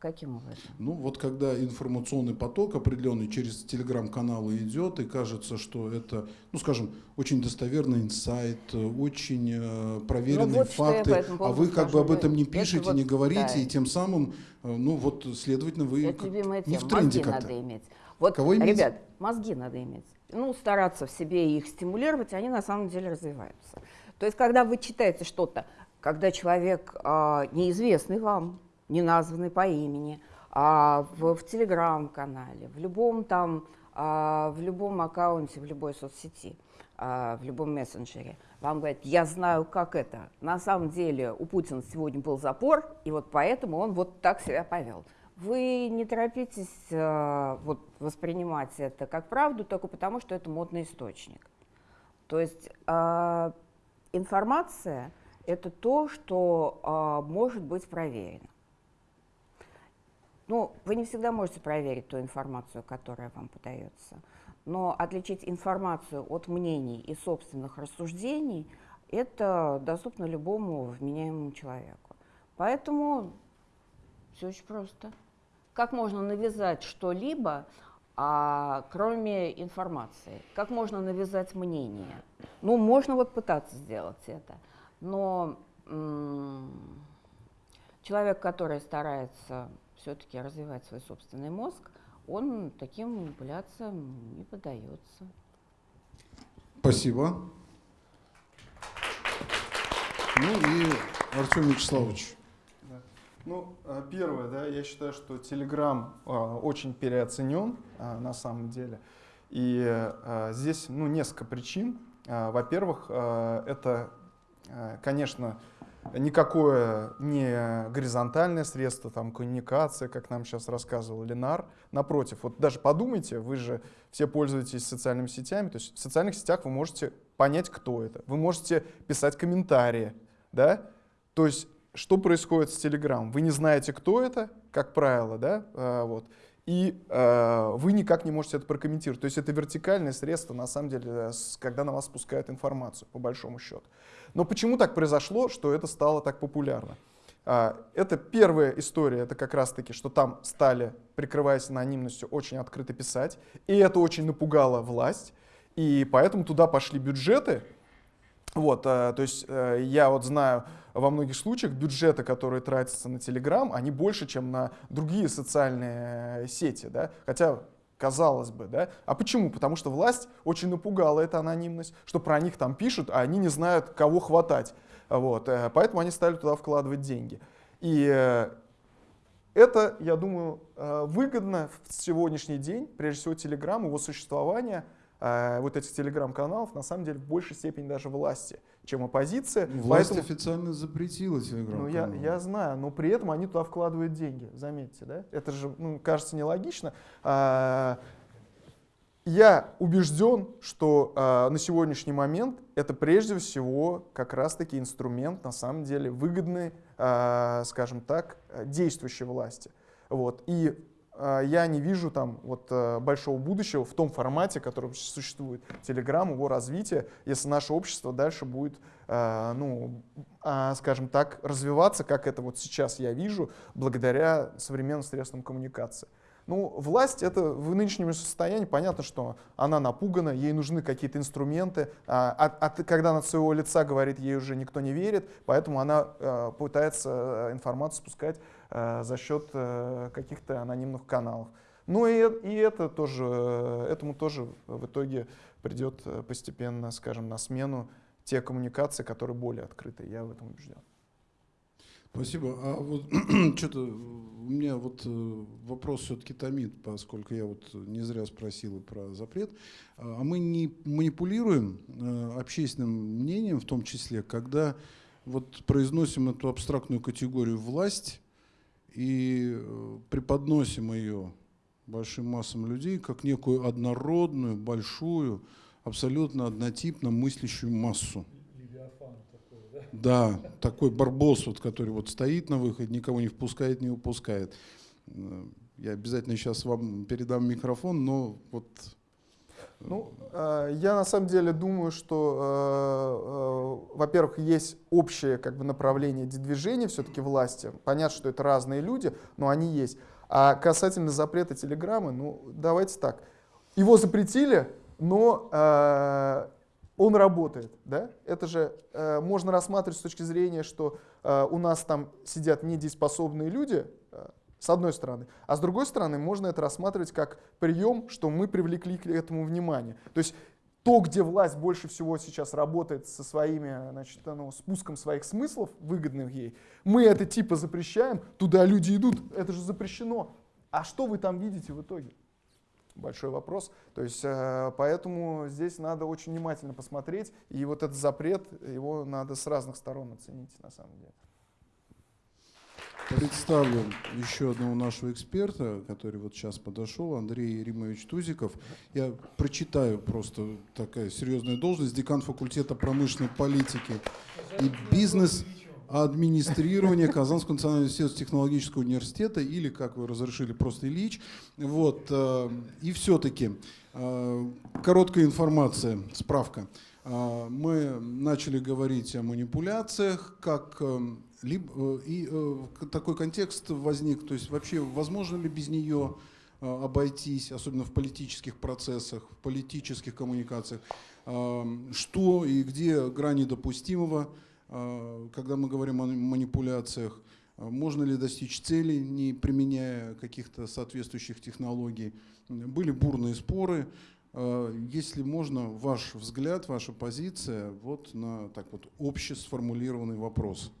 C: Каким образом?
A: Ну, вот когда информационный поток определенный через телеграм-каналы идет, и кажется, что это, ну, скажем, очень достоверный инсайт, очень э, проверенные ну, вот факты, а вы как бы об этом не пишете, вот, не говорите, да. и тем самым, э, ну, вот, следовательно, вы
C: это не в тренде как-то. надо иметь. Вот, Кого иметь? ребят, мозги надо иметь. Ну, стараться в себе их стимулировать, они на самом деле развиваются. То есть, когда вы читаете что-то, когда человек э, неизвестный вам, не названный по имени, а в, в телеграм-канале, в любом там, а, в любом аккаунте, в любой соцсети, а, в любом мессенджере, вам говорят, я знаю, как это. На самом деле у Путина сегодня был запор, и вот поэтому он вот так себя повел. Вы не торопитесь а, вот, воспринимать это как правду только потому, что это модный источник. То есть а, информация это то, что а, может быть проверено. Ну, вы не всегда можете проверить ту информацию, которая вам подается, но отличить информацию от мнений и собственных рассуждений – это доступно любому вменяемому человеку. Поэтому все очень просто. Как можно навязать что-либо, а, кроме информации? Как можно навязать мнение? Ну, можно вот пытаться сделать это, но человек, который старается все-таки развивать свой собственный мозг, он таким манипуляциям не поддается.
A: Спасибо. Ну и Артем Вячеславович.
B: Ну, а, первое, да, я считаю, что Telegram а, очень переоценен а, на самом деле. И а, здесь ну, несколько причин. А, во-первых, а, это, а, конечно, никакое не горизонтальное средство, там, коммуникация, как нам сейчас рассказывал Ленар. Напротив, вот даже подумайте, вы же все пользуетесь социальными сетями, то есть в социальных сетях вы можете понять, кто это. Вы можете писать комментарии, да? То есть что происходит с Telegram? Вы не знаете, кто это, как правило, да? А, вот. И э, вы никак не можете это прокомментировать. То есть это вертикальное средство, на самом деле, когда на вас спускают информацию, по большому счету. Но почему так произошло, что это стало так популярно? А, это первая история, это как раз-таки, что там стали, прикрываясь анонимностью, очень открыто писать, и это очень напугало власть, и поэтому туда пошли бюджеты, вот, а, то есть а, я вот знаю во многих случаях бюджеты, которые тратятся на Telegram, они больше, чем на другие социальные сети, да, хотя казалось бы, да? А почему? Потому что власть очень напугала эта анонимность, что про них там пишут, а они не знают, кого хватать. Вот, э, поэтому они стали туда вкладывать деньги. И э, это, я думаю, э, выгодно в сегодняшний день, прежде всего Telegram, его существование – э, вот этих телеграм-каналов на самом деле в большей степени даже власти, чем оппозиция.
A: Власть Поэтому, официально запретила телеграм
B: Ну, я, я знаю, но при этом они туда вкладывают деньги, заметьте, да? Это же, ну, кажется, нелогично. А, я убежден, что а, на сегодняшний момент это прежде всего как раз-таки инструмент, на самом деле, выгодный, а, скажем так, действующей власти. Вот. И я не вижу там вот э, большого будущего в том формате, который существует. Telegram, его развитие, если наше общество дальше будет, э, ну, а, скажем так, развиваться, как это вот сейчас я вижу, благодаря современным средствам коммуникации. Ну, власть это в нынешнем состоянии, понятно, что она напугана, ей нужны какие-то инструменты, а, а, а когда она от своего лица говорит, ей уже никто не верит, поэтому она а, пытается информацию спускать а, за счет а, каких-то анонимных каналов. Ну и, и это тоже, этому тоже в итоге придет постепенно, скажем, на смену те коммуникации, которые более открыты. Я в этом убежден.
A: Спасибо. А вот что-то у меня вот э, вопрос все-таки томит, поскольку я вот не зря спросил про запрет. А, а мы не манипулируем э, общественным мнением, в том числе, когда вот произносим эту абстрактную категорию власть и э, преподносим ее большим массам людей как некую однородную, большую, абсолютно однотипно мыслящую массу. Да, такой барбос, вот, который вот стоит на выходе, никого не впускает, не выпускает. Э, я обязательно сейчас вам передам микрофон, но вот...
B: Э, ну, э, я на самом деле думаю, что, во-первых, есть общее как бы, направление движения все-таки власти. Понятно, что это разные люди, но они есть. А касательно запрета телеграммы, ну, давайте так. Его запретили, но он работает. Да? Это же э, можно рассматривать с точки зрения, что э, у нас там сидят недееспособные люди, э, с одной стороны. А с другой стороны, можно это рассматривать как прием, что мы привлекли к этому внимание. То есть то, где власть больше всего сейчас работает со своими, значит, ну, спуском своих смыслов, выгодных ей, мы это типа запрещаем, туда люди идут, это же запрещено. А что вы там видите в итоге? большой вопрос. То есть, э, поэтому здесь надо очень внимательно посмотреть, и вот этот запрет, его надо с разных сторон оценить на самом деле.
A: Представлю еще одного нашего эксперта, который вот сейчас подошел, Андрей Римович Тузиков. Я прочитаю просто такая серьезная должность, декан факультета промышленной политики и бизнес администрирования Казанского национального технологического университета, или, как вы разрешили, просто Ильич. Вот. э, И все-таки э, короткая информация, справка. Э, Мы начали говорить о манипуляциях, как либо, э, и э, такой контекст возник, то есть вообще возможно ли без нее э, обойтись, особенно в политических процессах, в политических коммуникациях, что и где грани допустимого, когда мы говорим о манипуляциях, можно ли достичь цели, не применяя каких-то соответствующих технологий. Были бурные споры. Если можно, ваш взгляд, ваша позиция вот на так вот обще сформулированный вопрос.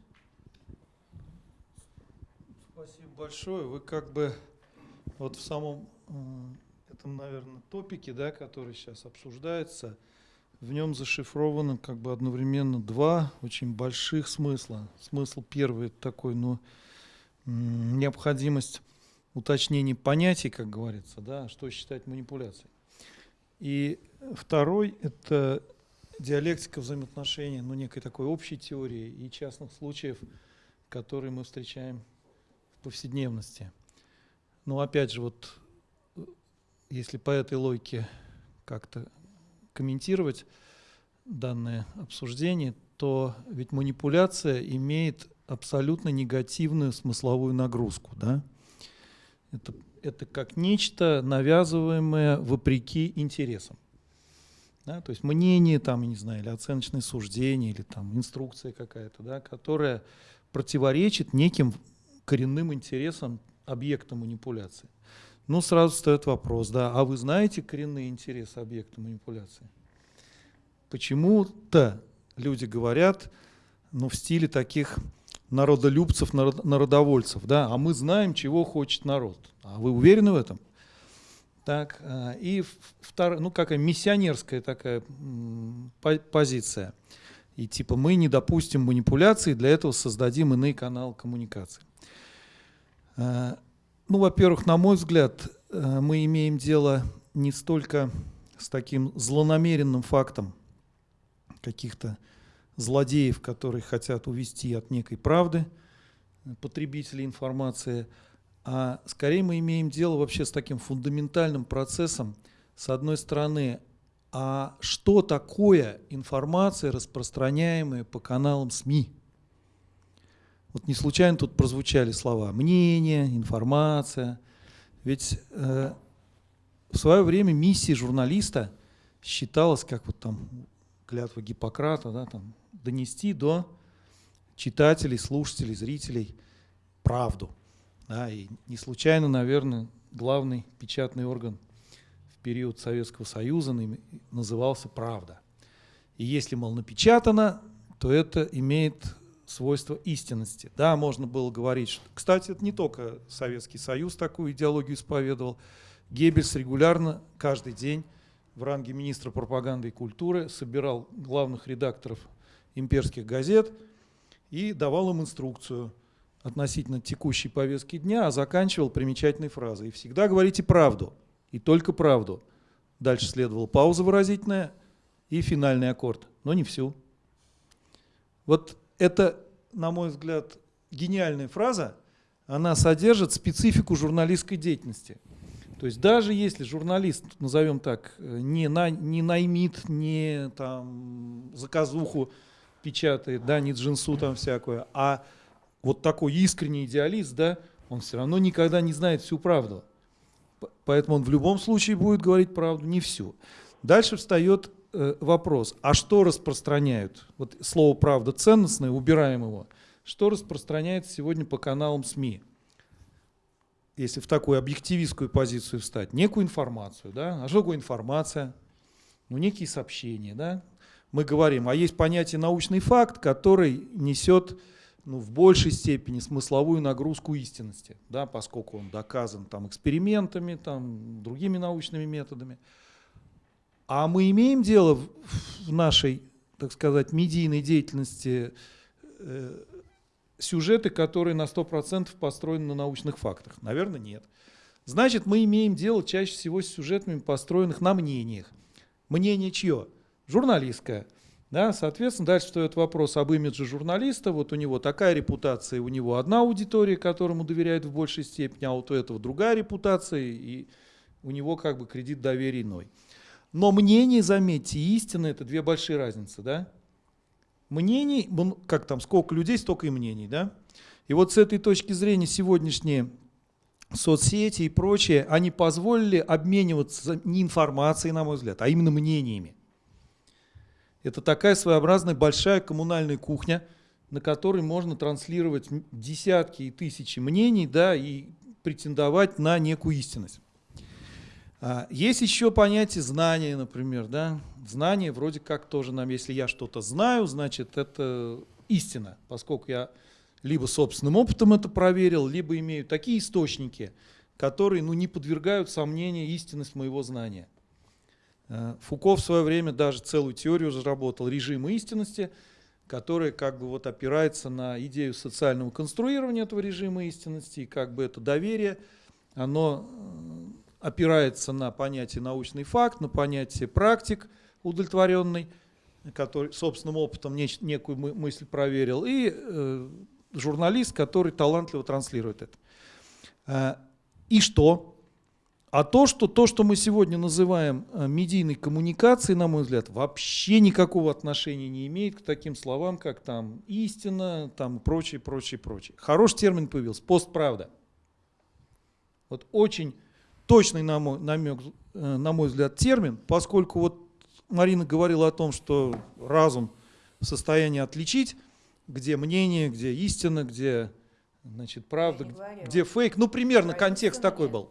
E: Спасибо большое. Вы как бы вот в самом м, этом, наверное, топике, да, который сейчас обсуждается, в нем зашифровано как бы одновременно два очень больших смысла. Смысл первый такой, ну, необходимость уточнения понятий, как говорится, да, что считать манипуляцией. И второй это диалектика взаимоотношений, ну, некой такой общей теории и частных случаев, которые мы встречаем повседневности. Но опять же, вот э, если по этой логике как-то комментировать данное обсуждение, то ведь манипуляция имеет абсолютно негативную смысловую нагрузку. Да? Это, это как нечто навязываемое вопреки интересам. Да? То есть мнение, там, не знаю, или оценочное суждение, или там инструкция какая-то, да, которая противоречит неким коренным интересам объекта манипуляции. Ну, сразу встает вопрос, да, а вы знаете коренные интересы объекта манипуляции? Почему-то люди говорят, ну, в стиле таких народолюбцев, народ- народовольцев, да, а мы знаем, чего хочет народ. А вы уверены в этом? Так, а, и вторая, ну, какая миссионерская такая позиция. И типа мы не допустим манипуляций, для этого создадим иные каналы коммуникации. А, Ну, во-первых, на мой взгляд, э, мы имеем дело не столько с таким злонамеренным фактом каких-то злодеев, которые хотят увести от некой правды э, потребителей информации, а скорее мы имеем дело вообще с таким фундаментальным процессом, с одной стороны, а что такое информация, распространяемая по каналам СМИ? Вот не случайно тут прозвучали слова мнение, информация. Ведь э, в свое время миссией журналиста считалось, как вот там клятва Гиппократа, да, там, донести до читателей, слушателей, зрителей правду. Да, и не случайно, наверное, главный печатный орган в период Советского Союза назывался «Правда». И если, мол, напечатано, то это имеет свойство истинности. Да, можно было говорить, что... Кстати, это не только Советский Союз такую идеологию исповедовал. Геббельс регулярно, каждый день в ранге министра пропаганды и культуры собирал главных редакторов имперских газет и давал им инструкцию относительно текущей повестки дня, а заканчивал примечательной фразой. И всегда говорите правду, и только правду. Дальше следовала пауза выразительная и финальный аккорд, но не всю. Вот это, на мой взгляд, гениальная фраза, она содержит специфику журналистской деятельности. То есть даже если журналист, назовем так, э, не, на, не наймит, не там заказуху печатает, да, не джинсу там всякую, а вот такой искренний идеалист, да, он все равно никогда не знает всю правду. Поэтому он в любом случае будет говорить правду, не всю. Дальше встает вопрос, а что распространяют? Вот слово «правда» ценностное, убираем его. Что распространяется сегодня по каналам СМИ? Если в такую объективистскую позицию встать, некую информацию, да? А что такое информация? Ну, некие сообщения, да? Мы говорим, а есть понятие научный факт, который несет ну, в большей степени смысловую нагрузку истинности, да, поскольку он доказан там, экспериментами, там, другими научными методами. А мы имеем дело в, нашей, так сказать, медийной деятельности э, сюжеты, которые на 100% построены на научных фактах? Наверное, нет. Значит, мы имеем дело чаще всего с сюжетами, построенных на мнениях. Мнение чье? Журналистское. Да, соответственно, дальше встает вопрос об имидже журналиста. Вот у него такая репутация, у него одна аудитория, которому доверяют в большей степени, а вот у этого другая репутация, и у него как бы кредит доверия иной. Но мнение, заметьте, и истина – это две большие разницы. Да? Мнений, как там, сколько людей, столько и мнений. Да? И вот с этой точки зрения сегодняшние соцсети и прочее, они позволили обмениваться не информацией, на мой взгляд, а именно мнениями. Это такая своеобразная большая коммунальная кухня, на которой можно транслировать десятки и тысячи мнений да, и претендовать на некую истинность. А, есть еще понятие знания, например. Да? Знание вроде как тоже нам, если я что-то знаю, значит это истина, поскольку я либо собственным опытом это проверил, либо имею такие источники, которые ну, не подвергают сомнению истинность моего знания. Э, Фуко в свое время даже целую теорию разработал режима истинности, которая как бы вот опирается на идею социального конструирования этого режима истинности, и как бы это доверие, оно э, опирается на понятие научный факт, на понятие практик удовлетворенный, который собственным опытом некую мысль проверил, и э, журналист, который талантливо транслирует это. И что? А то, что то, что мы сегодня называем э, медийной коммуникацией, на мой взгляд, вообще никакого отношения не имеет к таким словам, как там истина, там прочее, прочее, прочее. Хороший термин появился, постправда. Вот очень точный, на мой, намек, э, на мой взгляд, термин, поскольку вот Марина говорила о том, что разум в состоянии отличить, где мнение, где истина, где значит, правда, где фейк. Ну, примерно контекст такой был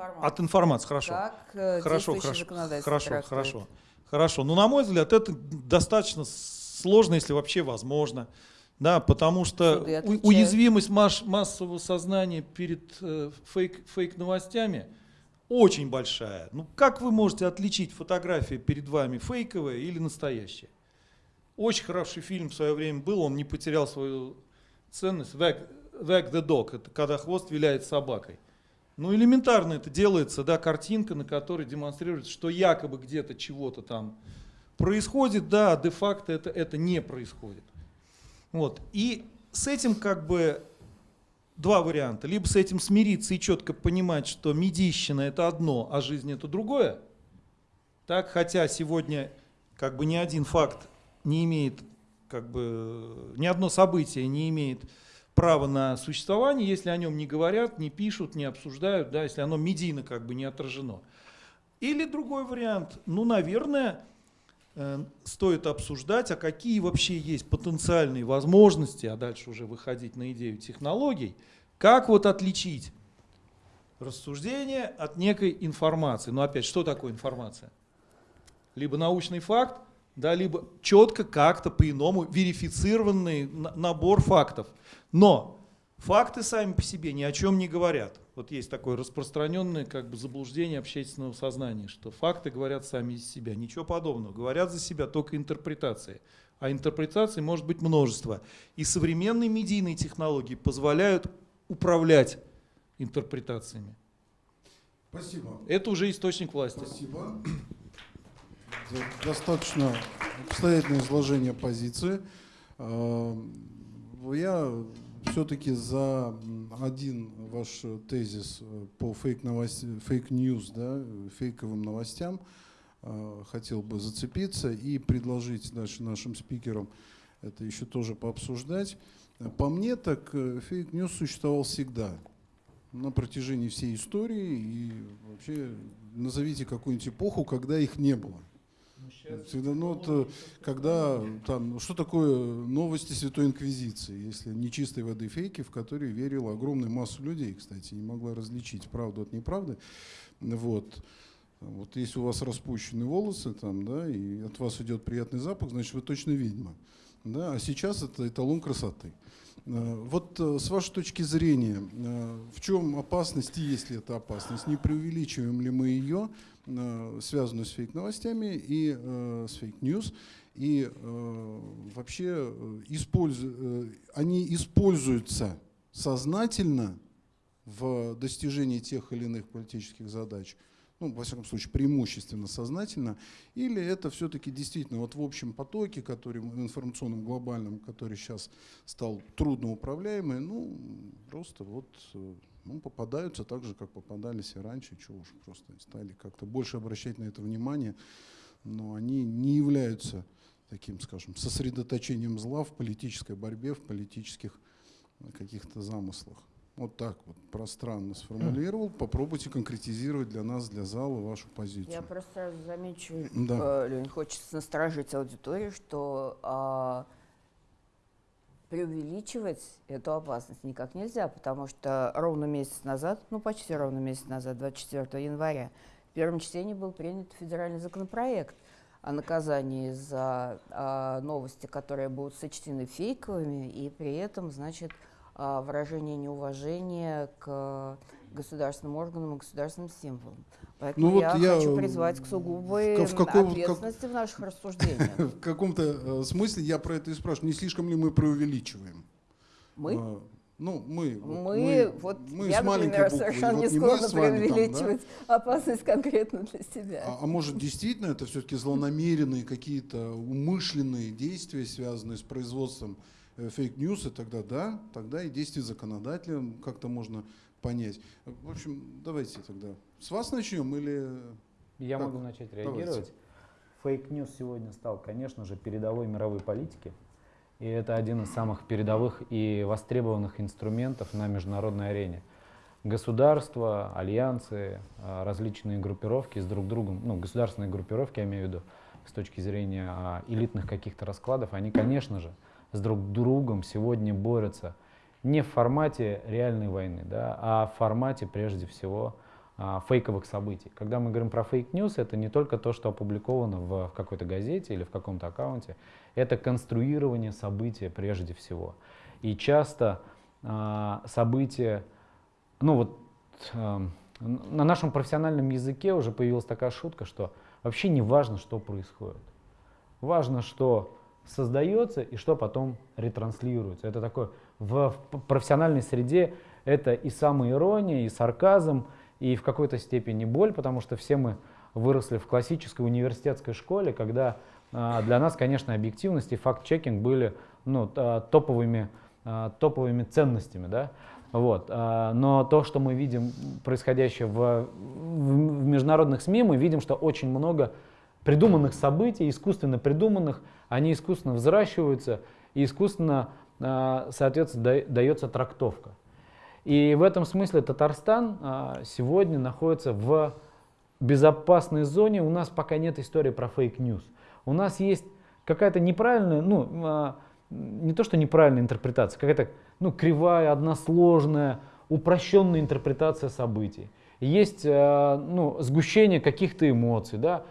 C: информации.
E: От информации, хорошо.
C: Как э,
E: хорошо, хорошо, хорошо, хорошо, хорошо. Но на мой взгляд, это достаточно сложно, если вообще возможно. Да, потому что у, уязвимость масс, массового сознания перед э, фейк, фейк-новостями очень большая. Ну как вы можете отличить фотография перед вами фейковая или настоящая? Очень хороший фильм в свое время был, он не потерял свою ценность. Wag, Wag the Dog, это когда хвост виляет собакой. Ну, элементарно это делается, да, картинка, на которой демонстрируется, что якобы где-то чего-то там происходит, да, а де-факто это, это не происходит. Вот. И с этим как бы два варианта. Либо с этим смириться и четко понимать, что медийщина это одно, а жизнь это другое. Так, хотя сегодня как бы ни один факт не имеет, как бы ни одно событие не имеет право на существование, если о нем не говорят, не пишут, не обсуждают, да, если оно медийно как бы не отражено. Или другой вариант, ну, наверное, стоит обсуждать, а какие вообще есть потенциальные возможности, а дальше уже выходить на идею технологий, как вот отличить рассуждение от некой информации. Но опять, что такое информация? Либо научный факт, да, либо четко как-то по-иному верифицированный набор фактов. Но факты сами по себе ни о чем не говорят. Вот есть такое распространенное как бы заблуждение общественного сознания, что факты говорят сами из себя. Ничего подобного. Говорят за себя только интерпретации. А интерпретаций может быть множество. И современные медийные технологии позволяют управлять интерпретациями.
A: Спасибо.
E: Это уже источник власти.
A: Спасибо. Достаточно обстоятельное изложение позиции. А, я все-таки за один ваш тезис э, по fake news, да, фейковым новостям э, хотел бы зацепиться и предложить дальше нашим спикерам это еще тоже пообсуждать. По мне, так э, fake news существовал всегда, на протяжении всей истории, и вообще назовите какую-нибудь эпоху, когда их не было. Всегда, ну, вот, э, когда там, что такое новости Святой Инквизиции, если нечистой воды фейки, в которые верила огромная масса людей, кстати, не могла различить правду от неправды. Вот. Вот если у вас распущены волосы, там, да, и от вас идет приятный запах, значит, вы точно ведьма. Да, а сейчас это эталон красоты. Э, Вот э, с вашей точки зрения, э, в чем опасность, и есть ли это опасность? Не преувеличиваем ли мы ее, связанную с фейк-новостями и с fake news? И вообще они используются сознательно в достижении тех или иных политических задач, ну, во всяком случае, преимущественно сознательно, или это все-таки действительно вот в общем потоке, который информационном глобальном, который сейчас стал трудноуправляемый, ну, просто вот ну, попадаются так же, как попадались и раньше, чего уж просто стали как-то больше обращать на это внимание, но они не являются таким, скажем, сосредоточением зла в политической борьбе, в политических э, каких-то замыслах. Вот так вот пространно сформулировал. Попробуйте конкретизировать для нас, для зала вашу позицию.
C: Я просто сразу замечу,
A: Да.
C: э, Лень, хочется насторожить аудиторию, что а, преувеличивать эту опасность никак нельзя, потому что ровно месяц назад, ну почти ровно месяц назад, 24 января, в первом чтении был принят федеральный законопроект о наказании за а, новости, которые будут сочтены фейковыми, и при этом, значит, выражение неуважения к государственным органам и государственным символам. Поэтому
A: вот
C: я,
A: я
C: хочу
A: в-
C: призвать к сугубой
A: в каком- как-
C: ответственности в наших рассуждениях.
A: В каком-то э, смысле я про это и спрашиваю. Не слишком ли мы преувеличиваем?
C: Мы?
A: Э, ну, мы. вот
C: Мы, вот
A: мы
C: я,
A: с маленькой
C: например,
A: буквы,
C: совершенно
A: вот
C: не
A: мы
C: склонна
A: вами там, да?
C: преувеличивать опасность конкретно для себя.
A: А, а может действительно это все-таки злонамеренные какие-то умышленные действия, связанные с производством э, fake news а, тогда да, тогда и действия законодателя как-то можно понять. В общем, давайте тогда с вас начнем или...
D: Я
A: Так,
D: могу начать реагировать. Fake news сегодня стал, конечно же, передовой мировой политики. И это один из самых передовых и востребованных инструментов на международной арене. Государства, альянсы, а, различные группировки с друг другом, ну, государственные группировки, я имею в виду, с точки зрения а, элитных каких-то раскладов, они, конечно же, с друг другом сегодня борются не в формате реальной войны, да, а в формате, прежде всего, а, фейковых событий. Когда мы говорим про fake news, это не только то, что опубликовано в, какой-то газете или в каком-то аккаунте, это конструирование события прежде всего. И часто а, события, ну вот а, на нашем профессиональном языке уже появилась такая шутка, что вообще не важно, что происходит. Важно, что создается и что потом ретранслируется. Это такое в, профессиональной среде это и самоирония, и сарказм, и в какой-то степени боль, потому что все мы выросли в классической университетской школе, когда а, для нас, конечно, объективность и факт-чекинг были ну, т- топовыми, а, топовыми ценностями. Да? Вот. а, Но то, что мы видим происходящее в- в международных СМИ, мы видим, что очень много придуманных событий, искусственно придуманных, они искусственно взращиваются, и искусственно, а, соответственно, да- дается трактовка. И в этом смысле Татарстан а, сегодня находится в безопасной зоне. У нас пока нет истории про fake news. У нас есть какая-то неправильная, ну, а, не то что неправильная интерпретация, какая-то ну, кривая, односложная, упрощенная интерпретация событий. Есть ну, сгущение каких-то эмоций, да?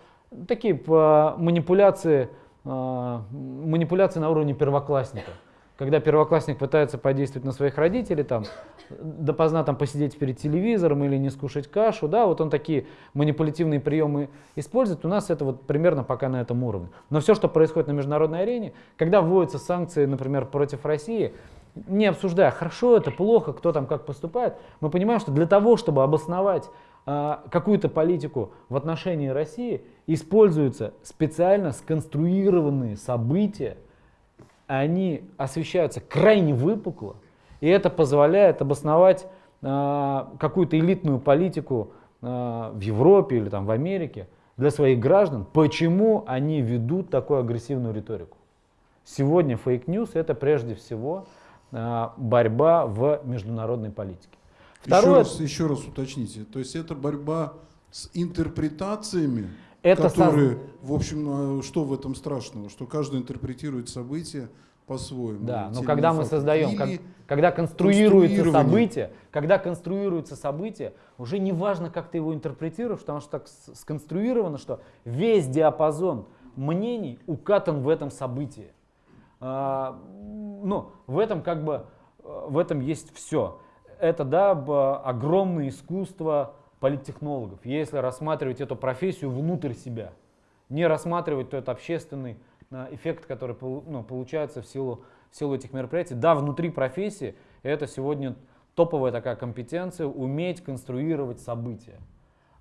D: такие манипуляции, манипуляции на уровне первоклассника. Когда первоклассник пытается подействовать на своих родителей, там, допоздна там посидеть перед телевизором или не скушать кашу, да, вот он такие манипулятивные приемы использует, у нас это вот примерно пока на этом уровне. Но все, что происходит на международной арене, когда вводятся санкции, например, против России, не обсуждая, хорошо это, плохо, кто там как поступает, мы понимаем, что для того, чтобы обосновать а, какую-то политику в отношении России, используются специально сконструированные события, они освещаются крайне выпукло, и это позволяет обосновать а, какую-то элитную политику а, в Европе или там, в Америке для своих граждан, почему они ведут такую агрессивную риторику. Сегодня fake news это прежде всего а, борьба в международной политике.
A: Еще
D: Второе,
A: раз, еще раз уточните. То есть это борьба с интерпретациями,
D: Это
A: которые, в общем, а что в этом страшного? Что каждый интерпретирует события по-своему.
D: Да, но когда мы
A: факты.
D: создаем, как- когда конструируется событие, когда конструируется событие, уже не важно, как ты его интерпретируешь, потому что так сконструировано, что весь диапазон мнений укатан в этом событии. А, ну, в этом как бы, э, в этом есть все. Это, да, огромное искусство политтехнологов, если рассматривать эту профессию внутрь себя, не рассматривать тот общественный а, эффект, который ну, получается в силу, в силу этих мероприятий. Да, внутри профессии это сегодня топовая такая компетенция, уметь конструировать события.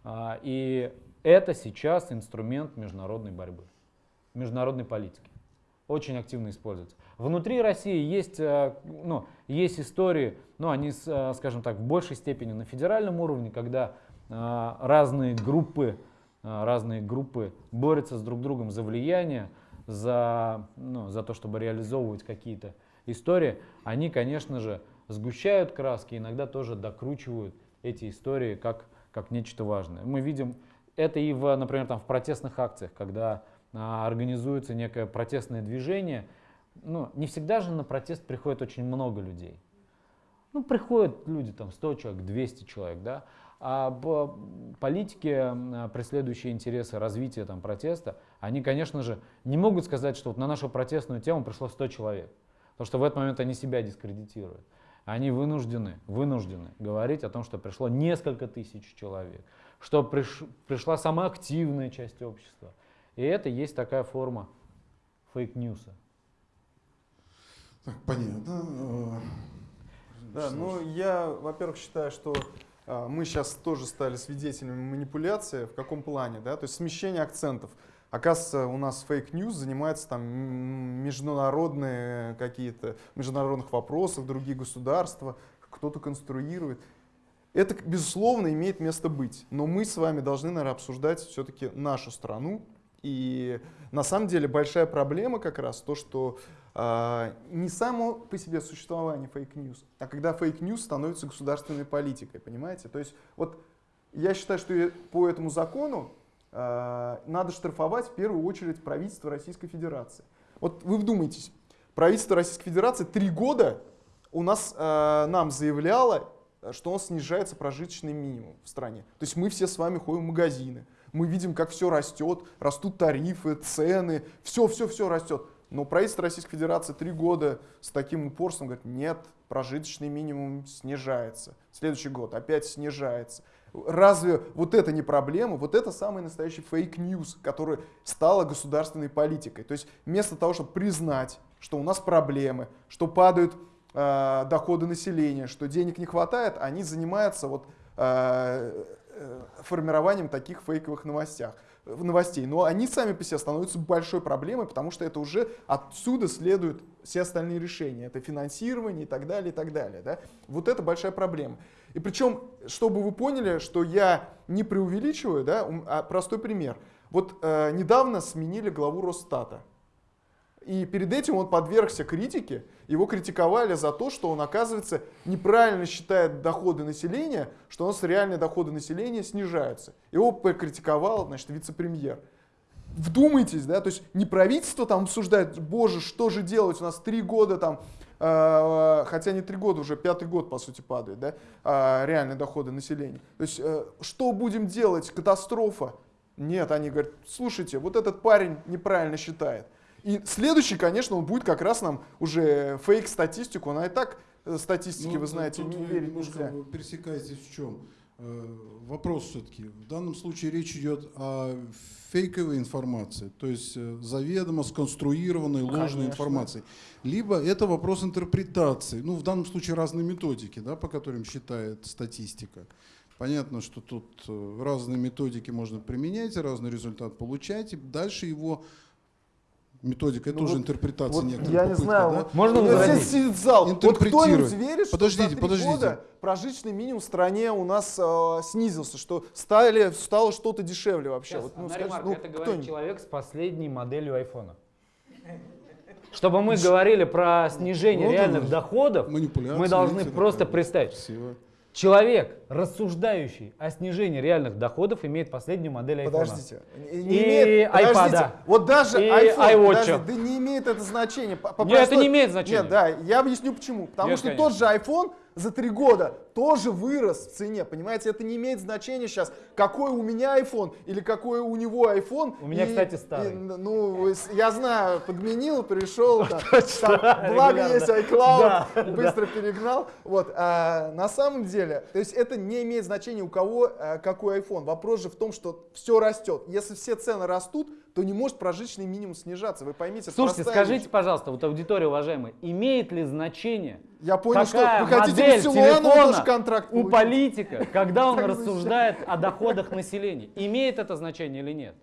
D: А, И это сейчас инструмент международной борьбы, международной политики. Очень активно используется. Внутри России есть, э, ну, есть истории, но они, э, скажем так, в большей степени на федеральном уровне, когда э, разные группы, разные группы борются с друг другом за влияние, за, ну, за то, чтобы реализовывать какие-то истории. Они, конечно же, сгущают краски, иногда тоже докручивают эти истории как, как нечто важное. Мы видим это и, в, например, там, в протестных акциях, когда а, организуется некое протестное движение. Ну, не всегда же на протест приходит очень много людей. Ну, приходят люди, там, 100 человек, 200 человек, да, а политики, м, преследующие интересы развития там, протеста, они, конечно же, не могут сказать, что вот на нашу протестную тему пришло 100 человек, потому что в этот момент они себя дискредитируют. Они вынуждены, вынуждены говорить о том, что пришло несколько тысяч человек, что приш- пришла самая активная часть общества. И это есть такая форма фейк-ньюса.
A: Так, понятно. Э,
B: Да, ну я, во-первых, считаю, что а, мы сейчас тоже стали свидетелями манипуляции. В каком плане? Да? То есть смещение акцентов. Оказывается, у нас fake news занимается там международные какие-то, международных вопросов, другие государства, кто-то конструирует. Это, безусловно, имеет место быть. Но мы с вами должны, наверное, обсуждать все-таки нашу страну. И на самом деле большая проблема как раз то, что а, не само по себе существование fake news, а когда fake news становится государственной политикой, понимаете? То есть вот я считаю, что по этому закону а, надо штрафовать в первую очередь правительство Российской Федерации. Вот вы вдумайтесь, правительство Российской Федерации три года у нас а, нам заявляло, что он снижается прожиточный минимум в стране. То есть мы все с вами ходим в магазины, мы видим, как все растет, растут тарифы, цены, все-все-все растет. Но правительство Российской Федерации три года с таким упорством говорит, нет, прожиточный минимум снижается. Следующий год опять снижается. Разве вот это не проблема? Вот это самый настоящий fake news, который стала государственной политикой. То есть вместо того, чтобы признать, что у нас проблемы, что падают э, доходы населения, что денег не хватает, они занимаются вот, э, формированием таких фейковых новостях, новостей. Но они сами по себе становятся большой проблемой, потому что это уже отсюда следуют все остальные решения. Это финансирование и так далее, и так далее. Да? Вот это большая проблема. И причем, чтобы вы поняли, что я не преувеличиваю, да, а простой пример. Вот э, недавно сменили главу Росстата. И перед этим он подвергся критике. Его критиковали за то, что он, оказывается, неправильно считает доходы населения, что у нас реальные доходы населения снижаются. Его покритиковал, значит, вице-премьер. Вдумайтесь, да, то есть не правительство там обсуждает, боже, что же делать, у нас три года там, э, хотя не три года, уже пятый год, по сути, падает, да, э, реальные доходы населения. То есть э, что будем делать, катастрофа? Нет, они говорят, слушайте, вот этот парень неправильно считает. И следующий, конечно, он будет как раз нам уже фейк-статистику, она и так э, статистики,
A: Ну,
B: вы знаете,
A: тут
B: не верить нельзя.
A: пересекаетесь в чем? Э, Вопрос все-таки. В данном случае речь идет о фейковой информации, то есть э, заведомо сконструированной ложной
B: Конечно.
A: информации. Либо это вопрос интерпретации, ну в данном случае разные методики, да, по которым считает статистика. Понятно, что тут разные методики можно применять, разный результат получать, и дальше его методика, это
B: Ну
A: уже
B: вот-
A: интерпретация
B: Вот
A: некоторая.
B: я не знаю,
A: да?
B: вот
D: Можно
B: у меня
D: возразить?
B: здесь сидит зал. Вот кто-нибудь верит, что
A: Подождите,
B: за три
A: подождите.
B: года прожиточный минимум в стране у нас э, снизился, что стали, стало что-то дешевле вообще?
D: Сейчас,
B: Вот, ну,
D: одна
B: скажи,
D: ремарка,
B: ну,
D: это говорит человек с последней моделью айфона. Чтобы мы говорили про снижение реальных доходов, мы должны просто представить.
A: Красиво.
D: Человек, рассуждающий о снижении реальных доходов, имеет последнюю модель айфона.
B: Подождите. Не
D: И
B: имеет, подождите.
D: айпада.
B: Вот даже
D: И
B: iPhone, подожди, да не имеет это значения. По- по
D: Нет, это
B: простой-
D: не имеет значения.
B: Нет, да, я объясню почему. Потому
D: Нет,
B: что
D: конечно.
B: тот же iPhone за три года тоже вырос в цене, понимаете? Это не имеет значения сейчас, какой у меня iPhone или какой у него iPhone.
D: У меня,
B: И-
D: кстати, старый.
B: и, ну, я знаю, подменил, пришел, там, там, благо есть iCloud, быстро перегнал. Вот, а, на самом деле, то есть это не имеет значения, у кого а, какой iPhone. Вопрос же в том, что все растет. Если все цены растут, то не может прожиточный минимум снижаться. Вы поймите,
D: Слушайте, скажите,
B: вещь.
D: пожалуйста, вот аудитория уважаемая, имеет ли значение
B: Я понял, что
D: какая
B: вы хотите
D: модель
B: Силуанова
D: телефона
B: контракт
D: у политика, когда он рассуждает о доходах населения? Имеет это значение или нет?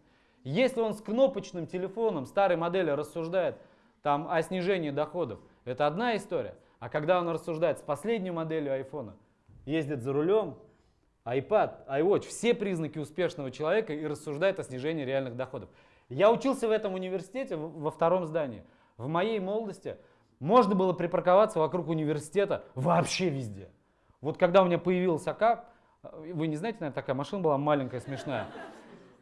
D: Если он с кнопочным телефоном старой модели рассуждает там, о снижении доходов, это одна история. А когда он рассуждает с последней моделью айфона, ездит за рулем, iPad, iWatch, все признаки успешного человека и рассуждает о снижении реальных доходов. Я учился в этом университете во втором здании. В моей молодости можно было припарковаться вокруг университета вообще везде. Вот когда у меня появился АК, э, вы не знаете, наверное, такая машина была маленькая, смешная.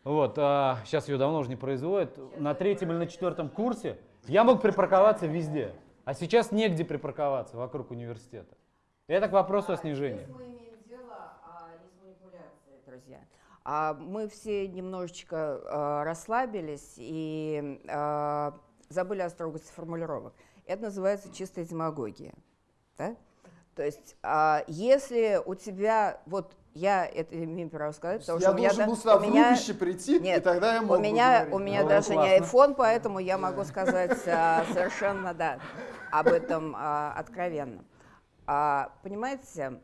D: Вот, а, сейчас ее давно уже не производят. На третьем или на четвертом курсе я мог припарковаться везде. А сейчас негде припарковаться вокруг университета. Это к вопросу о снижении.
C: А, манипуляцией, друзья. А мы все немножечко а, расслабились и а, забыли о строгости формулировок. Это называется чистая демагогия. Да? То есть, а, если у тебя, вот я это имею право сказать, потому
B: Я
C: что у меня,
B: должен
C: да-
B: был сюда
C: у
B: в
C: меня-
B: прийти, и
C: Нет,
B: тогда я мог
C: у меня, у меня
D: Ну,
C: даже не
D: классно.
C: iPhone, поэтому я могу сказать совершенно, да, об этом откровенно. А, понимаете,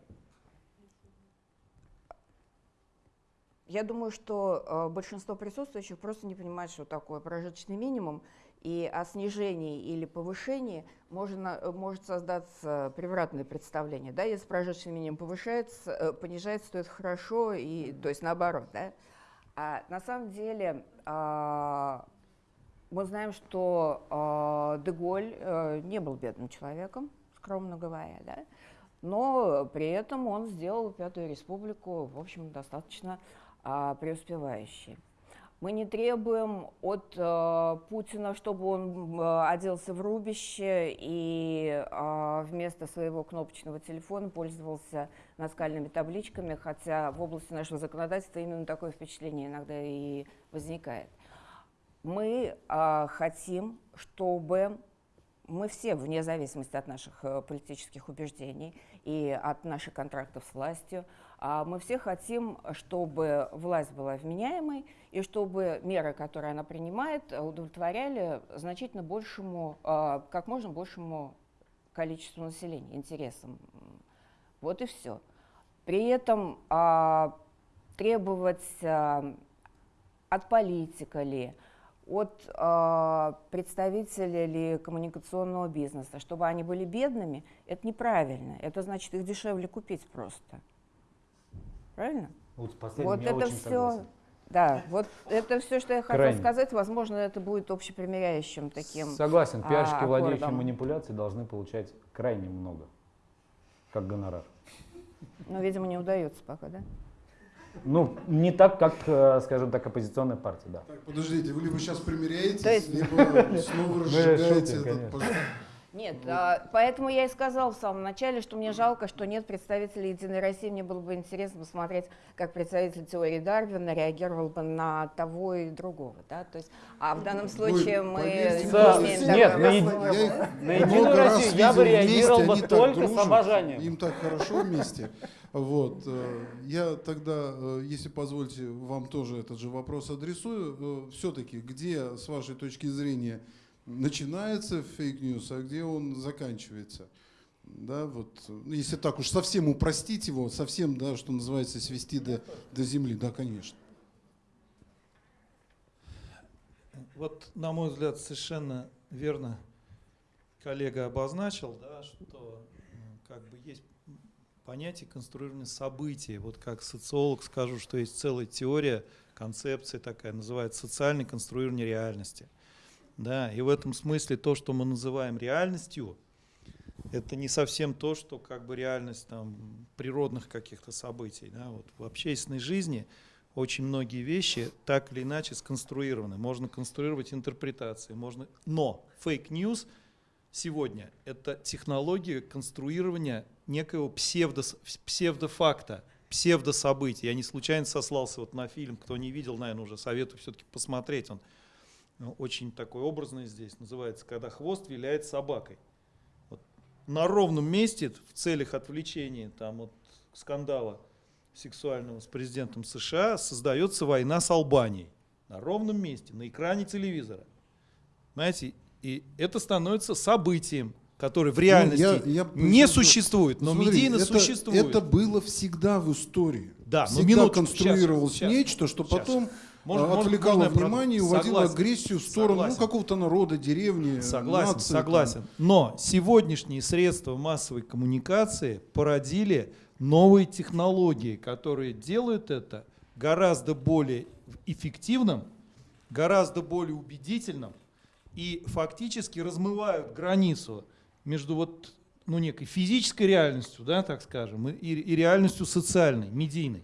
C: я думаю, что а, большинство присутствующих просто не понимает, что такое прожиточный минимум, и о снижении или повышении можно, э, может создаться превратное представление. Да? Если прожиточный минимум повышается, э, понижается, то это хорошо, и, то есть наоборот. Да? А на самом деле а, мы знаем, что а, Деголь э, не был бедным человеком, скромно говоря, да? но при этом он сделал Пятую Республику, в общем, достаточно а, преуспевающей. Мы не требуем от э, Путина, чтобы он э, оделся в рубище и э, вместо своего кнопочного телефона пользовался наскальными табличками, хотя в области нашего законодательства именно такое впечатление иногда и возникает. Мы э, хотим, чтобы мы все, вне зависимости от наших э, политических убеждений и от наших контрактов с властью, мы все хотим, чтобы власть была вменяемой и чтобы меры, которые она принимает, удовлетворяли значительно большему, э, как можно большему количеству населения, интересам. Вот и все. При этом а, требовать а, от политика ли, от представителей ли коммуникационного бизнеса, чтобы они были бедными, это неправильно. Это значит их дешевле купить просто. Правильно?
D: Вот
C: вот это все.
D: согласен.
C: Да, вот это все, что я хотела
D: Крайне.
C: сказать. Возможно, это будет общепримиряющим таким.
D: Согласен,
C: а,
D: пиарщики, владеющие
C: аккордом.
D: манипуляцией, должны получать крайне много, как гонорар.
C: Но, видимо, не удается пока, да?
D: Ну, не так, как, э, скажем так, оппозиционная партия, да.
A: Так, подождите, вы либо сейчас примиряетесь,
C: есть-
A: либо снова разжигаете
D: шутим,
A: этот пожар.
C: Нет, а, поэтому я и сказала в самом начале, что мне жалко, что нет представителей Единой России. Мне было бы интересно посмотреть, как представитель теории Дарвина реагировал бы на того и другого. Да? То есть, а в данном случае мы
A: поверьте
C: не
A: мне,
C: имеем
D: Нет, на.
A: Я
D: На Единую Россию я бы
A: видел вместе,
D: реагировал бы
A: они так
D: только с
A: дружат,
D: обожанием.
A: Им так хорошо вместе. Вот. э, Я тогда, э, если позволите, вам тоже этот же вопрос адресую. Все-таки, где, с вашей точки зрения, начинается фейк-ньюс, а где он заканчивается? Да, вот, ну, если так уж совсем упростить его, совсем, да, что называется, свести до, до земли, да, конечно.
E: Вот, на мой взгляд, совершенно верно коллега обозначил, да, что как бы есть понятие конструирования событий. Вот как социолог скажу, что есть целая теория, концепция такая, называется социальное конструирование реальности. Да, и в этом смысле то, что мы называем реальностью, это не совсем то, что как бы реальность там, природных каких-то событий. Да. Вот в общественной жизни очень многие вещи так или иначе сконструированы. Можно конструировать интерпретации, можно... но fake news сегодня – это технология конструирования некого псевдо, псевдофакта, псевдособытия. Я не случайно сослался вот на фильм, кто не видел, наверное, уже советую все-таки посмотреть. Он ну, очень такой образный здесь, называется «Когда хвост виляет собакой». Вот на ровном месте в целях отвлечения там, от скандала сексуального с президентом США создается война с Албанией. На ровном месте, на экране телевизора. Знаете, и это становится событием, которое в реальности
A: Ну, я- я
E: не
A: просто-
E: существует, но
A: Смотри,
E: медийно
A: это,
E: существует.
A: Это было всегда в истории.
E: Да, но
A: всегда
E: минуточку,
A: конструировалось
E: щас, щас,
A: нечто, что
E: щас.
A: потом
E: может-
A: отвлекало
E: можно
A: внимание и уводило
E: Согласен.
A: агрессию в сторону ну, какого-то народа, деревни,
E: Согласен,
A: нации,
E: согласен. Но сегодняшние средства массовой коммуникации породили новые технологии, которые делают это гораздо более эффективным, гораздо более убедительным и фактически размывают границу между вот ну, некой физической реальностью, да, так скажем, и, и реальностью социальной, медийной.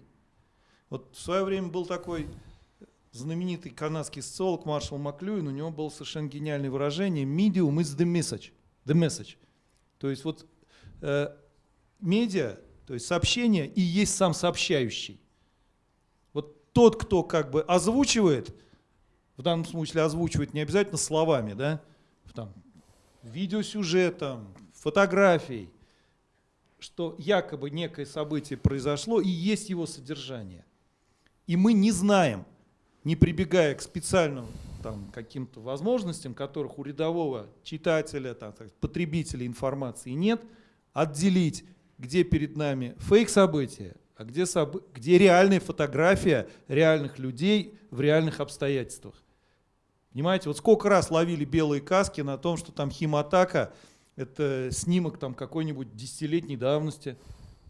E: Вот в свое время был такой знаменитый канадский социолог Маршал Маклюин, у него было совершенно гениальное выражение «medium is the message». The message. То есть вот э, медиа, то есть сообщение и есть сам сообщающий. Вот тот, кто как бы озвучивает, в данном смысле озвучивает не обязательно словами, да, там, видеосюжетом, фотографией, что якобы некое событие произошло и есть его содержание. И мы не знаем, не прибегая к специальным там, каким-то возможностям, которых у рядового читателя, там, так, потребителя информации нет, отделить, где перед нами фейк-события, а где, собы- где реальная фотография реальных людей в реальных обстоятельствах. Понимаете, вот сколько раз ловили белые каски на том, что там химатака – это снимок там какой-нибудь десятилетней давности,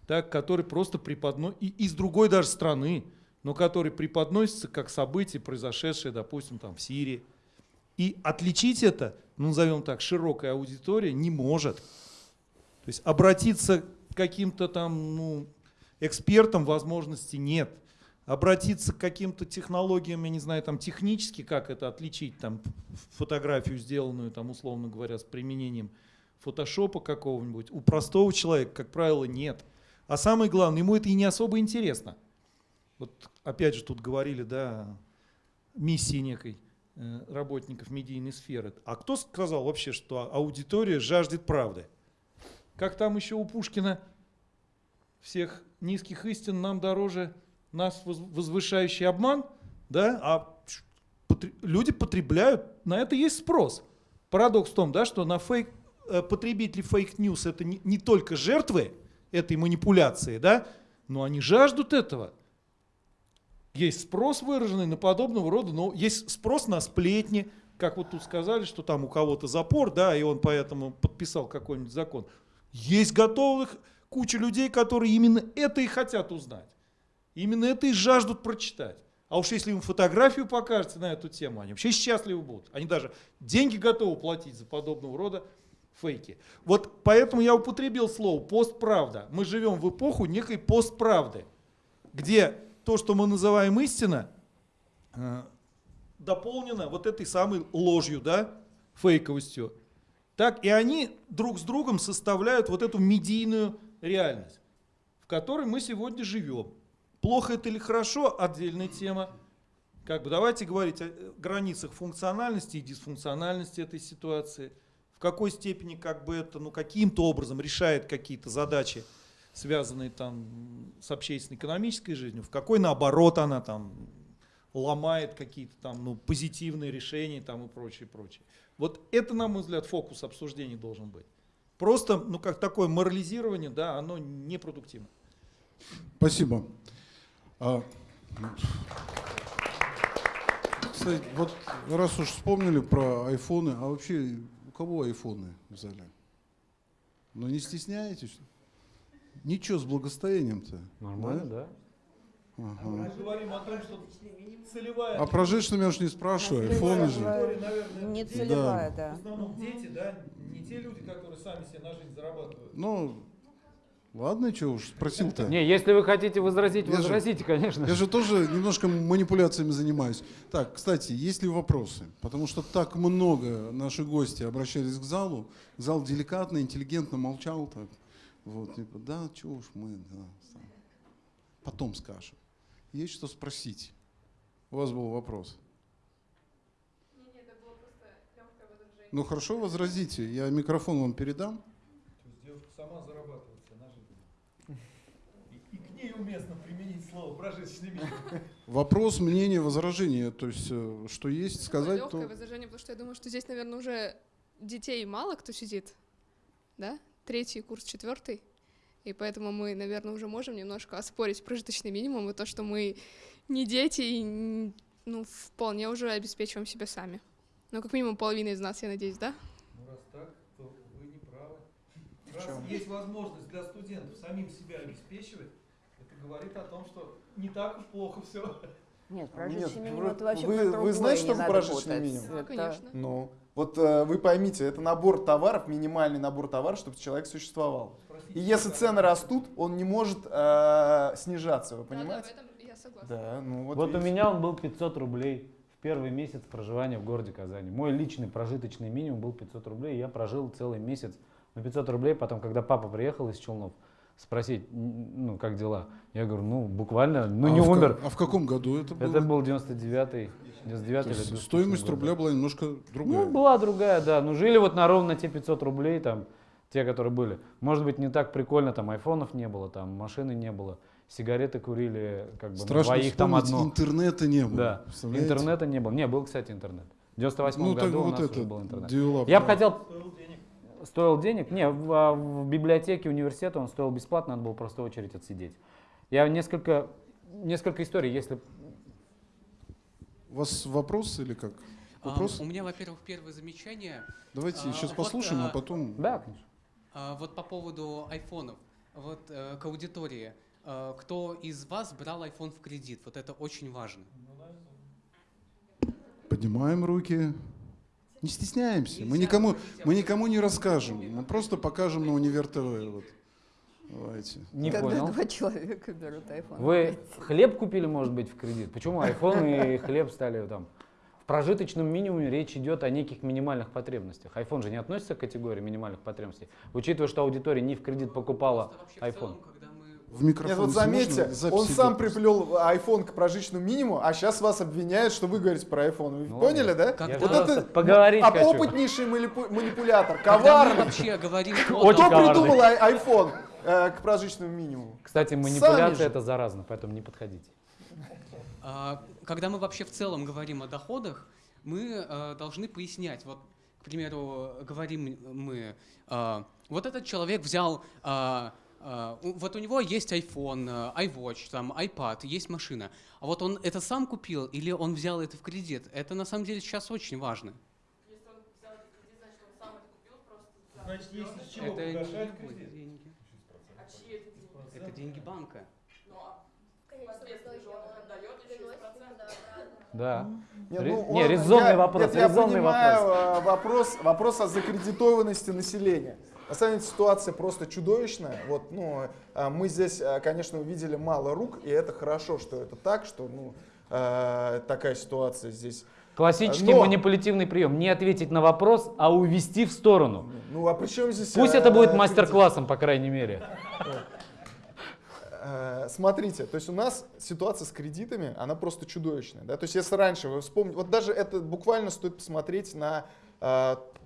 E: так, который просто преподносит, и из другой даже страны, но который преподносится как событие, произошедшее, допустим, там в Сирии. И отличить это, ну, назовем так, широкая аудитория не может. То есть обратиться к каким-то там ну, экспертам возможности нет. Обратиться к каким-то технологиям, я не знаю, там технически, как это отличить, там фотографию, сделанную, там, условно говоря, с применением фотошопа какого-нибудь, у простого человека, как правило, нет. А самое главное, ему это и не особо интересно. Вот опять же тут говорили, да, миссии некой э, работников медийной сферы. А кто сказал вообще, что аудитория жаждет правды? Как там еще у Пушкина всех низких истин нам дороже нас воз- возвышающий обман, да, а люди потребляют, на это есть спрос. Парадокс в том, да, что на фейк, э, потребители fake news это не, не только жертвы этой манипуляции, да, но они жаждут этого. Есть спрос выраженный на подобного рода, но есть спрос на сплетни, как вот тут сказали, что там у кого-то запор, да, и он поэтому подписал какой-нибудь закон. Есть готовых куча людей, которые именно это и хотят узнать. Именно это и жаждут прочитать. А уж если им фотографию покажете на эту тему, они вообще счастливы будут. Они даже деньги готовы платить за подобного рода фейки. Вот поэтому я употребил слово постправда. Мы живем в эпоху некой постправды, где то, что мы называем истина, э, дополнено вот этой самой ложью, да, фейковостью. Так и они друг с другом составляют вот эту медийную реальность, в которой мы сегодня живем. Плохо это или хорошо, отдельная тема. Как бы давайте говорить о э, границах функциональности и дисфункциональности этой ситуации. В какой степени как бы это ну, каким-то образом решает какие-то задачи, связанные там с общественно-экономической жизнью, в какой наоборот она там ломает какие-то там ну, позитивные решения там и прочее, прочее. Вот это, на мой взгляд, фокус обсуждений должен быть. Просто, ну, как такое морализирование, да, оно непродуктивно.
A: Спасибо. А, кстати, вот раз уж вспомнили про айфоны, а вообще у кого айфоны в зале? Ну не стесняетесь? Ничего с благостоянием-то.
D: Нормально, да?
A: Ага.
E: Мы говорим о том, что целевая...
A: А про женщин я уж не спрашиваю, айфоны же.
C: Не целевая, да.
E: В основном дети, да, не те люди, которые сами себе на жизнь зарабатывают.
A: Ну, ладно, что уж спросил-то.
D: Не, если вы хотите возразить,
A: Я же-
D: возразите, конечно.
A: Я же тоже немножко манипуляциями занимаюсь. Так, кстати, есть ли вопросы? Потому что так много наши гости обращались к залу. Зал деликатно, интеллигентно молчал. Так. Вот, типа, да, чего уж мы, да, сам. потом скажем. Есть что спросить? У вас был вопрос. Ну хорошо, возразите. Я микрофон вам передам.
E: То есть девушка сама зарабатывает себе на жизнь. И, и к ней уместно применить слово прожиточный минимум.
A: Вопрос, мнение, возражение. То есть, э, что есть, сказать,
F: легкое
A: то...
F: возражение, потому что я думаю, что здесь, наверное, уже детей мало кто сидит, да? Третий курс, четвертый. И поэтому мы, наверное, уже можем немножко оспорить прожиточный минимум и то, что мы не дети и ну, вполне уже обеспечиваем себя сами. Ну, как минимум половина из нас, я надеюсь, да?
E: Ну раз так, то вы не правы. Раз
B: чем?
E: есть возможность для студентов самим себя обеспечивать, это говорит о том, что не так уж плохо все.
C: Нет,
B: Нет,
C: прожиточный минимум это вообще
B: вы- вы знаете, что
C: надо
B: прожиточный
C: путать.
B: минимум?
F: Да,
C: Это-
F: конечно.
B: Ну, вот э, вы поймите, это набор товаров, минимальный набор товаров, чтобы человек существовал. И если цены растут, он не может э, снижаться, вы
F: Да, да, в
B: понимаете?
F: этом я согласна.
B: Да, ну вот.
D: Вот, у меня он был 500 рублей в первый месяц проживания в городе Казани. Мой личный прожиточный минимум был 500 рублей, и я прожил целый месяц на 500 рублей. Потом, когда папа приехал из Челнов, спросить, ну, как дела? Я говорю, ну, буквально, ну,
A: а
D: не умер.
A: а в каком году это было?
D: Это был 99-й, 99
A: То
D: или
A: есть
D: 2000
A: стоимость рубля была немножко другая.
D: Ну, была другая, да. Ну, жили вот на ровно те 500 рублей, там, те, которые были. Может быть, не так прикольно, там, айфонов не было, там, машины не было, сигареты курили, как бы, на
A: Страшно
D: двоих там одно.
A: интернета не было.
D: Да, интернета не было. Не, был, кстати, интернет. В 98
A: Ну, так
D: году у
A: вот
D: нас
A: это,
D: уже был интернет.
A: девелоп,
D: Я бы хотел...
E: Стоил денег.
D: Не, в, а, в библиотеке университета он стоил бесплатно, надо было просто очередь отсидеть. Я несколько, несколько историй, если...
A: У вас вопрос или как?
G: А,
A: Вопрос?
G: у меня, во-первых, первое замечание.
A: Давайте
G: а,
A: сейчас
G: вот,
A: послушаем, а
G: а,
A: потом...
D: Да, конечно.
G: А, вот по поводу айфонов. Вот э, к аудитории. Э, кто из вас брал iPhone в кредит? Вот это очень важно.
A: Поднимаем руки. Не стесняемся. Мы никому, мы никому не расскажем. Мы просто покажем на Универ ТВ. Вот. Давайте.
D: Не
C: Когда
D: понял.
C: два человека берут iPhone.
D: Вы хлеб купили, может быть, в кредит? Почему iPhone и хлеб стали там? В прожиточном минимуме речь идет о неких минимальных потребностях. iPhone же не относится к категории минимальных потребностей. Учитывая, что аудитория не в кредит покупала iPhone.
A: В микрофон.
B: Нет, вот заметьте, он сам приплел iPhone к прожиточному минимуму, а сейчас вас обвиняют, что вы говорите про iPhone. Вы
D: Ну,
B: поняли, да?
G: Как- Вот
B: это
D: поговорить
B: а
D: хочу.
B: опытнейший манипу- манипулятор,
G: когда мы
B: коварный.
G: вообще говорим
B: Кто
D: коварный.
B: придумал iPhone э, к прожиточному минимуму?
D: Кстати, манипуляция это заразно, поэтому не подходите.
G: А, Когда мы вообще в целом говорим о доходах, мы э, должны пояснять. Вот, к примеру, говорим мы, э, вот этот человек взял, вот у него есть iPhone, э, iWatch, там, iPad, есть машина. А вот он это сам купил или он взял это в кредит? Это на самом деле сейчас очень важно.
E: Значит, есть из чего
G: Это
E: погашать кредит.
G: деньги. Это деньги банка.
D: Да.
B: Не,
D: Ре-
B: ну,
D: не,
B: он-
D: резонный
B: я-
D: вопрос,
B: нет, я
D: резонный
B: понимаю, э, вопрос. Вопрос о закредитованности населения. На самом деле ситуация просто чудовищная. Вот, ну, э, мы здесь, э, конечно, увидели мало рук, и это хорошо, что это так, что ну, э, такая ситуация здесь.
D: Классический
B: Но-
D: манипулятивный прием. Не ответить на вопрос, а увести в сторону.
B: Ну, а при чем здесь...
D: Пусть это будет мастер-классом, по крайней мере.
B: Э, Смотрите, то есть у нас ситуация с кредитами, она просто чудовищная. Да? То есть если раньше вы вспомните, вот даже это буквально стоит посмотреть на,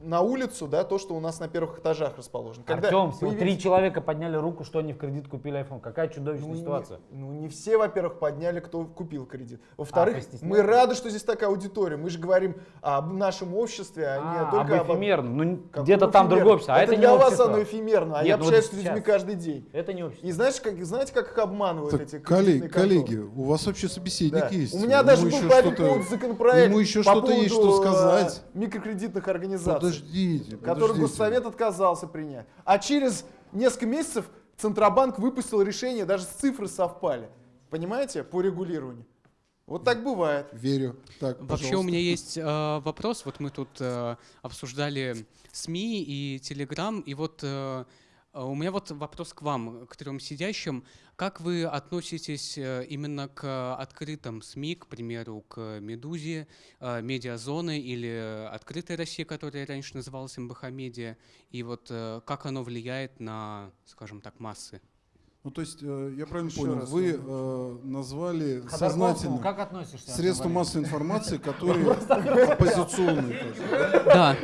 B: на улицу, да, то, что у нас на первых этажах расположено.
D: Артем, всего
B: появились-
D: три человека подняли руку, что они в кредит купили iPhone. Какая чудовищная
B: Ну,
D: ситуация.
B: Не, ну, не все, во-первых, подняли, кто купил кредит. Во-вторых,
D: постеснялись?
B: мы рады, что здесь такая аудитория. Мы же говорим об нашем обществе, а, не
D: А,
B: только
D: об эфемерном. Ну, где-то там
B: эфемерном?
D: другое общество. А это,
B: для
D: не
B: вас
D: общество.
B: оно эфемерно, а
D: Нет,
B: я
D: ну вот
B: общаюсь с
D: сейчас.
B: людьми каждый день.
D: Это не общество.
B: И знаешь, как, знаете, как их обманывают
A: Так,
B: эти
A: коллеги, коллеги, у вас вообще собеседник
B: Да.
A: есть.
B: У меня даже был поводу законопроект
A: ему еще что-то есть, что сказать.
B: э, микрокредитных организаций,
A: Подождите,
B: который
A: подождите.
B: Госсовет отказался принять. А через несколько месяцев Центробанк выпустил решение, даже цифры совпали. Понимаете, по регулированию. Вот так бывает.
A: Верю. Так,
G: Вообще у меня есть э, вопрос. Вот мы тут э, обсуждали СМИ и Телеграм, и вот э, У меня вот вопрос к вам, к трем сидящим. Как вы относитесь э, именно к открытым СМИ, к примеру, к «Медузе», э, «Медиазоны» или «Открытая Россия», которая раньше называлась МБХ «Медиа», и вот э, как оно влияет на, скажем так, массы?
A: Ну, то есть, э, я правильно
B: Еще
A: понял,
B: раз,
A: вы э, назвали
D: Ходорковскому
A: сознательно
D: как относишься?
A: средства массовой информации, которые оппозиционные. тоже, да?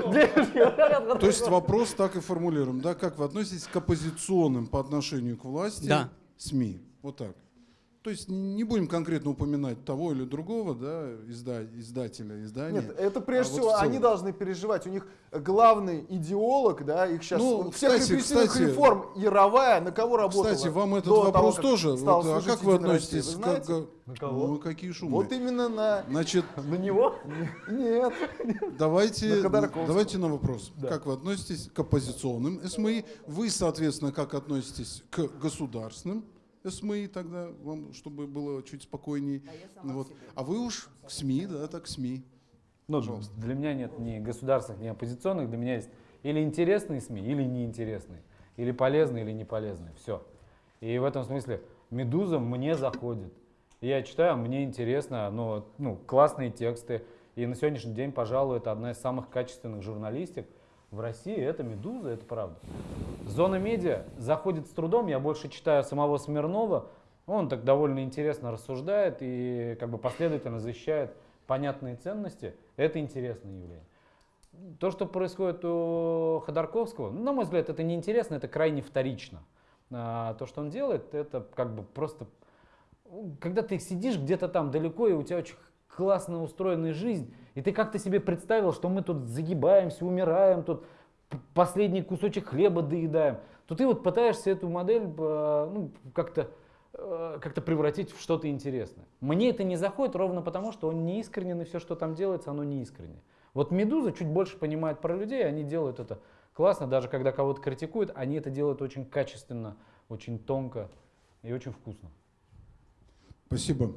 A: То есть вопрос так и формулируем, да, как вы относитесь к оппозиционным по отношению к власти
G: Да.
A: СМИ? Вот так. То есть не будем конкретно упоминать того или другого, да, изда- издателя, издания.
B: Нет, это прежде
A: А вот
B: всего
A: в целом.
B: они должны переживать. У них главный идеолог, да, их сейчас
A: Ну,
B: всех
A: кстати,
B: репрессивных
A: кстати,
B: реформ Яровая на кого работала?
A: Кстати, вам этот
B: до того,
A: вопрос
B: как
A: тоже. вот, а как вы относитесь?
B: Вы
A: как-
B: знаете?
D: На кого?
A: Ну, какие шумы.
B: Вот именно на...
A: Значит,
D: На него?
B: Нет.
A: давайте,
B: На
A: давайте на вопрос. Как вы относитесь к оппозиционным СМИ? Вы, соответственно, как относитесь к государственным СМИ тогда, вам, чтобы было чуть спокойней.
C: А
A: Вот. А вы уж к СМИ, да, так к СМИ.
D: Ну, для меня нет ни государственных, ни оппозиционных. Для меня есть или интересные СМИ, или неинтересные. Или полезные, или не полезные. Все. И в этом смысле «Медуза» мне заходит. Я читаю, мне интересно, но, ну, классные тексты. И на сегодняшний день, пожалуй, это одна из самых качественных журналистик в России. Это «Медуза», это правда. Зона медиа заходит с трудом. Я больше читаю самого Смирнова. Он так довольно интересно рассуждает и как бы последовательно защищает понятные ценности. Это интересное явление. То, что происходит у Ходорковского, на мой взгляд, это неинтересно, это крайне вторично. А, то, что он делает, это как бы просто... Когда ты сидишь где-то там далеко, и у тебя очень классно устроенная жизнь, и ты как-то себе представил, что мы тут загибаемся, умираем, тут последний кусочек хлеба доедаем, то ты вот пытаешься эту модель э, ну, как-то э, как-то превратить в что-то интересное. Мне это не заходит ровно потому, что он не искренен, и все, что там делается, оно не искренне. Вот «Медуза» чуть больше понимает про людей, они делают это классно, даже когда кого-то критикуют, они это делают очень качественно, очень тонко и очень вкусно.
A: Спасибо.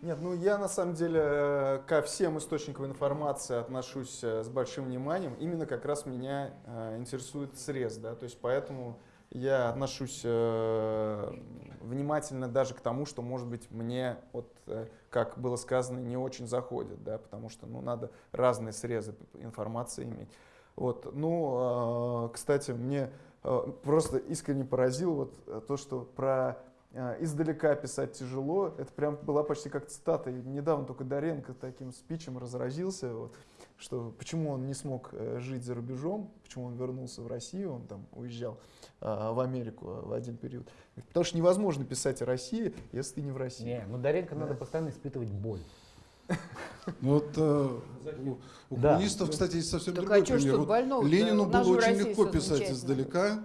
B: Нет, ну я на самом деле э, ко всем источникам информации отношусь э, с большим вниманием. Именно как раз меня э, интересует срез, да, то есть поэтому я отношусь внимательно даже к тому, что, может быть, мне, вот, как было сказано, не очень заходит, да, потому что, ну, надо разные срезы информации иметь. Вот, ну, кстати, мне просто искренне поразил вот то, что про издалека писать тяжело. Это прям была почти как цитата. И недавно только Доренко таким спичем разразился, вот, что почему он не смог э, жить за рубежом, почему он вернулся в Россию, он там уезжал э, в Америку э, в один период. Потому что невозможно писать о России, если ты не в России.
D: Не, ну Даренко
B: Да.
D: надо постоянно испытывать боль.
A: Ну Вот э, у, у
D: Да.
A: коммунистов, кстати, есть совсем
C: Так
A: другой
C: а
A: пример. Вот? Ленину
C: нас
A: было очень легко писать издалека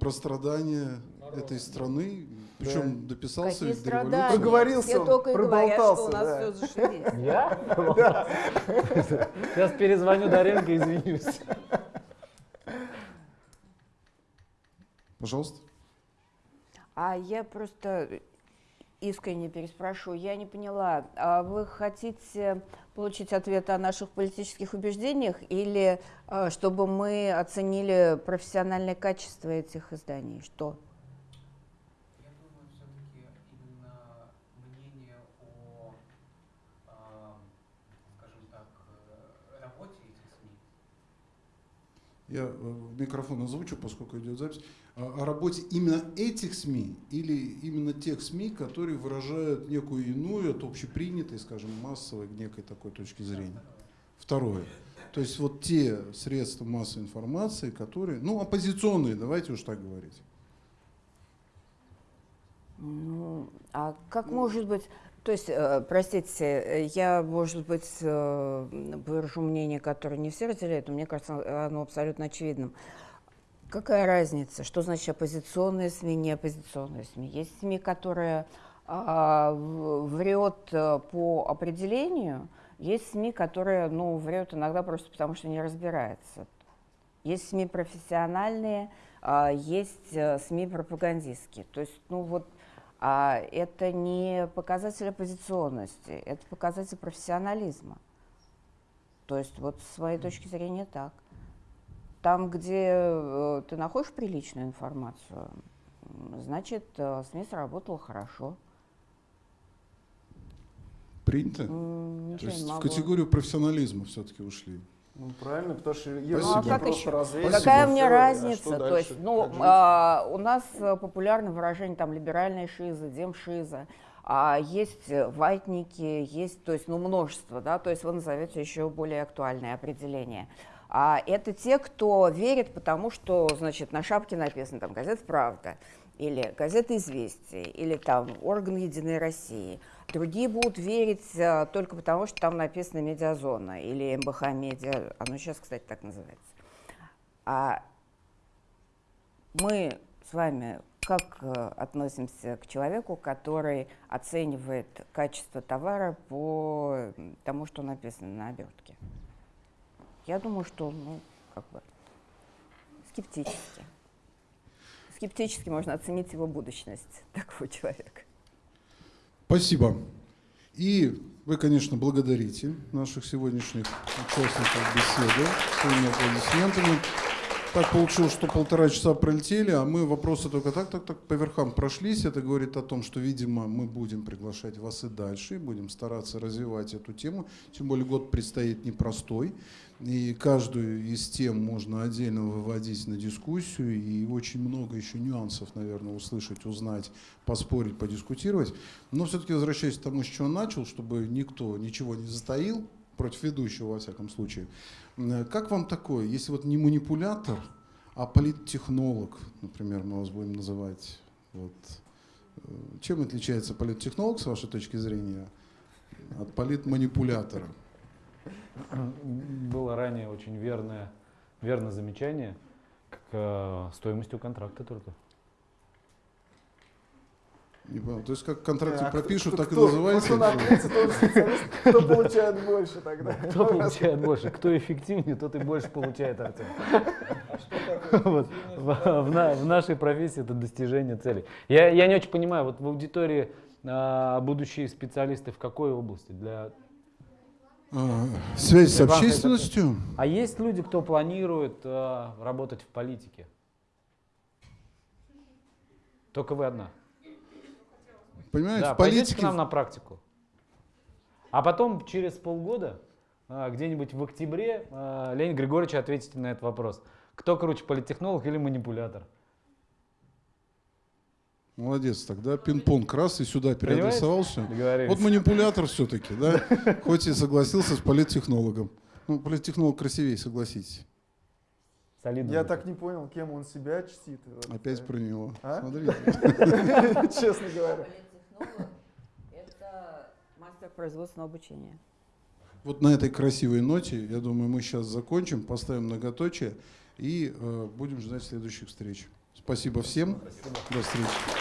A: про страдания этой страны, причем дописался
C: Какие страдания?
B: Проговорился
C: Все только и говорят, что у нас
B: да.
C: все зашибись.
D: Я? Сейчас перезвоню Даренко и извинюсь.
A: Пожалуйста.
C: А я просто искренне переспрошу. Я не поняла, а вы хотите получить ответ о наших политических убеждениях или а, чтобы мы оценили профессиональное качество этих изданий? Что?
G: Я думаю, все-таки именно мнение о, а, скажем так, э, работе этих СМИ.
A: Я э, в микрофон озвучу, поскольку идет запись. О о работе именно этих СМИ или именно тех СМИ, которые выражают некую иную от общепринятой, скажем, массовой некой такой точки зрения. Второе. То есть вот те средства массовой информации, которые, ну, оппозиционные, давайте уж так говорить.
C: Ну, а как может быть, то есть, э, простите, э, я, может быть, э, выражу мнение, которое не все разделяют, но мне кажется, оно абсолютно очевидным. Какая разница, что значит оппозиционные СМИ, не оппозиционные СМИ? Есть СМИ, которые а, врет по определению, есть СМИ, которые, ну, врет иногда просто потому, что не разбирается. Есть СМИ профессиональные, а, есть СМИ пропагандистские. То есть, ну вот, а, это не показатель оппозиционности, это показатель профессионализма. То есть, вот с моей точки зрения так. Там, где э, ты находишь приличную информацию, м, значит, э, СМИ сработала хорошо.
A: Принято?
C: М,
A: То
C: Ничего не
A: есть в категорию профессионализма все-таки ушли.
B: Ну, правильно, потому что
A: Спасибо. Ну, а
C: как еще?
B: развесили,
C: Какая мне
B: а
C: разница?
B: что
C: То есть, ну, а, у нас э, популярно выражение там либеральная шиза, демшиза, а есть э, ватники, есть, то есть, ну, множество, да, то есть вы назовете еще более актуальное определение. А это те, кто верит, потому что, значит, на шапке написано там газета «Правда», или газета «Известия», или там орган «Единой России». Другие будут верить э, только потому, что там написано «Медиазона» или МБХ «Медиа», оно сейчас, кстати, так называется. А мы с вами как э, относимся к человеку, который оценивает качество товара по тому, что написано на обертке? Я думаю, что, ну, как бы, скептически. Скептически можно оценить его будущность такого человека.
A: Спасибо. И вы, конечно, благодарите наших сегодняшних участников беседы своими аплодисментами. Так получилось, что полтора часа пролетели, а мы вопросы только так, так, так по верхам прошлись. Это говорит о том, что, видимо, мы будем приглашать вас и дальше, и будем стараться развивать эту тему. Тем более год предстоит непростой, и каждую из тем можно отдельно выводить на дискуссию, и очень много еще нюансов, наверное, услышать, узнать, поспорить, подискутировать. Но все-таки возвращаясь к тому, с чего начал, чтобы никто ничего не затаил, против ведущего, во всяком случае. М, Как вам такое, если вот не манипулятор, а политтехнолог, например, мы вас будем называть, вот, э, чем отличается политтехнолог, с вашей точки зрения, от политманипулятора?
D: Было ранее очень верное, верное замечание к э, стоимостью контракта только.
A: Не понял. То есть как в контракте
B: А кто-
A: пропишут,
B: кто-
A: так и
B: кто?
A: называется?
B: Ответит, он специалист, кто получает больше тогда.
D: Кто получает больше? Кто эффективнее, тот и больше получает, Артем. Вот. В, в в нашей профессии это достижение целей. Я, я не очень понимаю, вот в аудитории а, будущие специалисты в какой области? Для...
A: А, Связь с общественностью?
D: А есть люди, кто планирует а, работать в политике? Только вы одна.
A: Понимаете,
D: Да,
A: в политике...
D: к нам на практику. А потом через полгода, а, где-нибудь в октябре, а, Леонид Григорьевич ответите на этот вопрос. Кто круче, политтехнолог или манипулятор?
A: Молодец, тогда пинг-понг раз и сюда переадресовался. Вот манипулятор все-таки, да? Хоть и согласился с политтехнологом. Ну, политтехнолог красивее, согласитесь.
D: Солидно.
B: Я так не понял, кем он себя чтит.
A: Опять
B: э,
A: про него.
B: А?
A: Смотрите.
B: Честно говоря.
C: Политтехнолог – это мастер производственного обучения.
A: Вот на этой красивой ноте, я думаю, мы сейчас закончим, поставим многоточие и э, будем ждать следующих встреч. Спасибо всем. До встречи.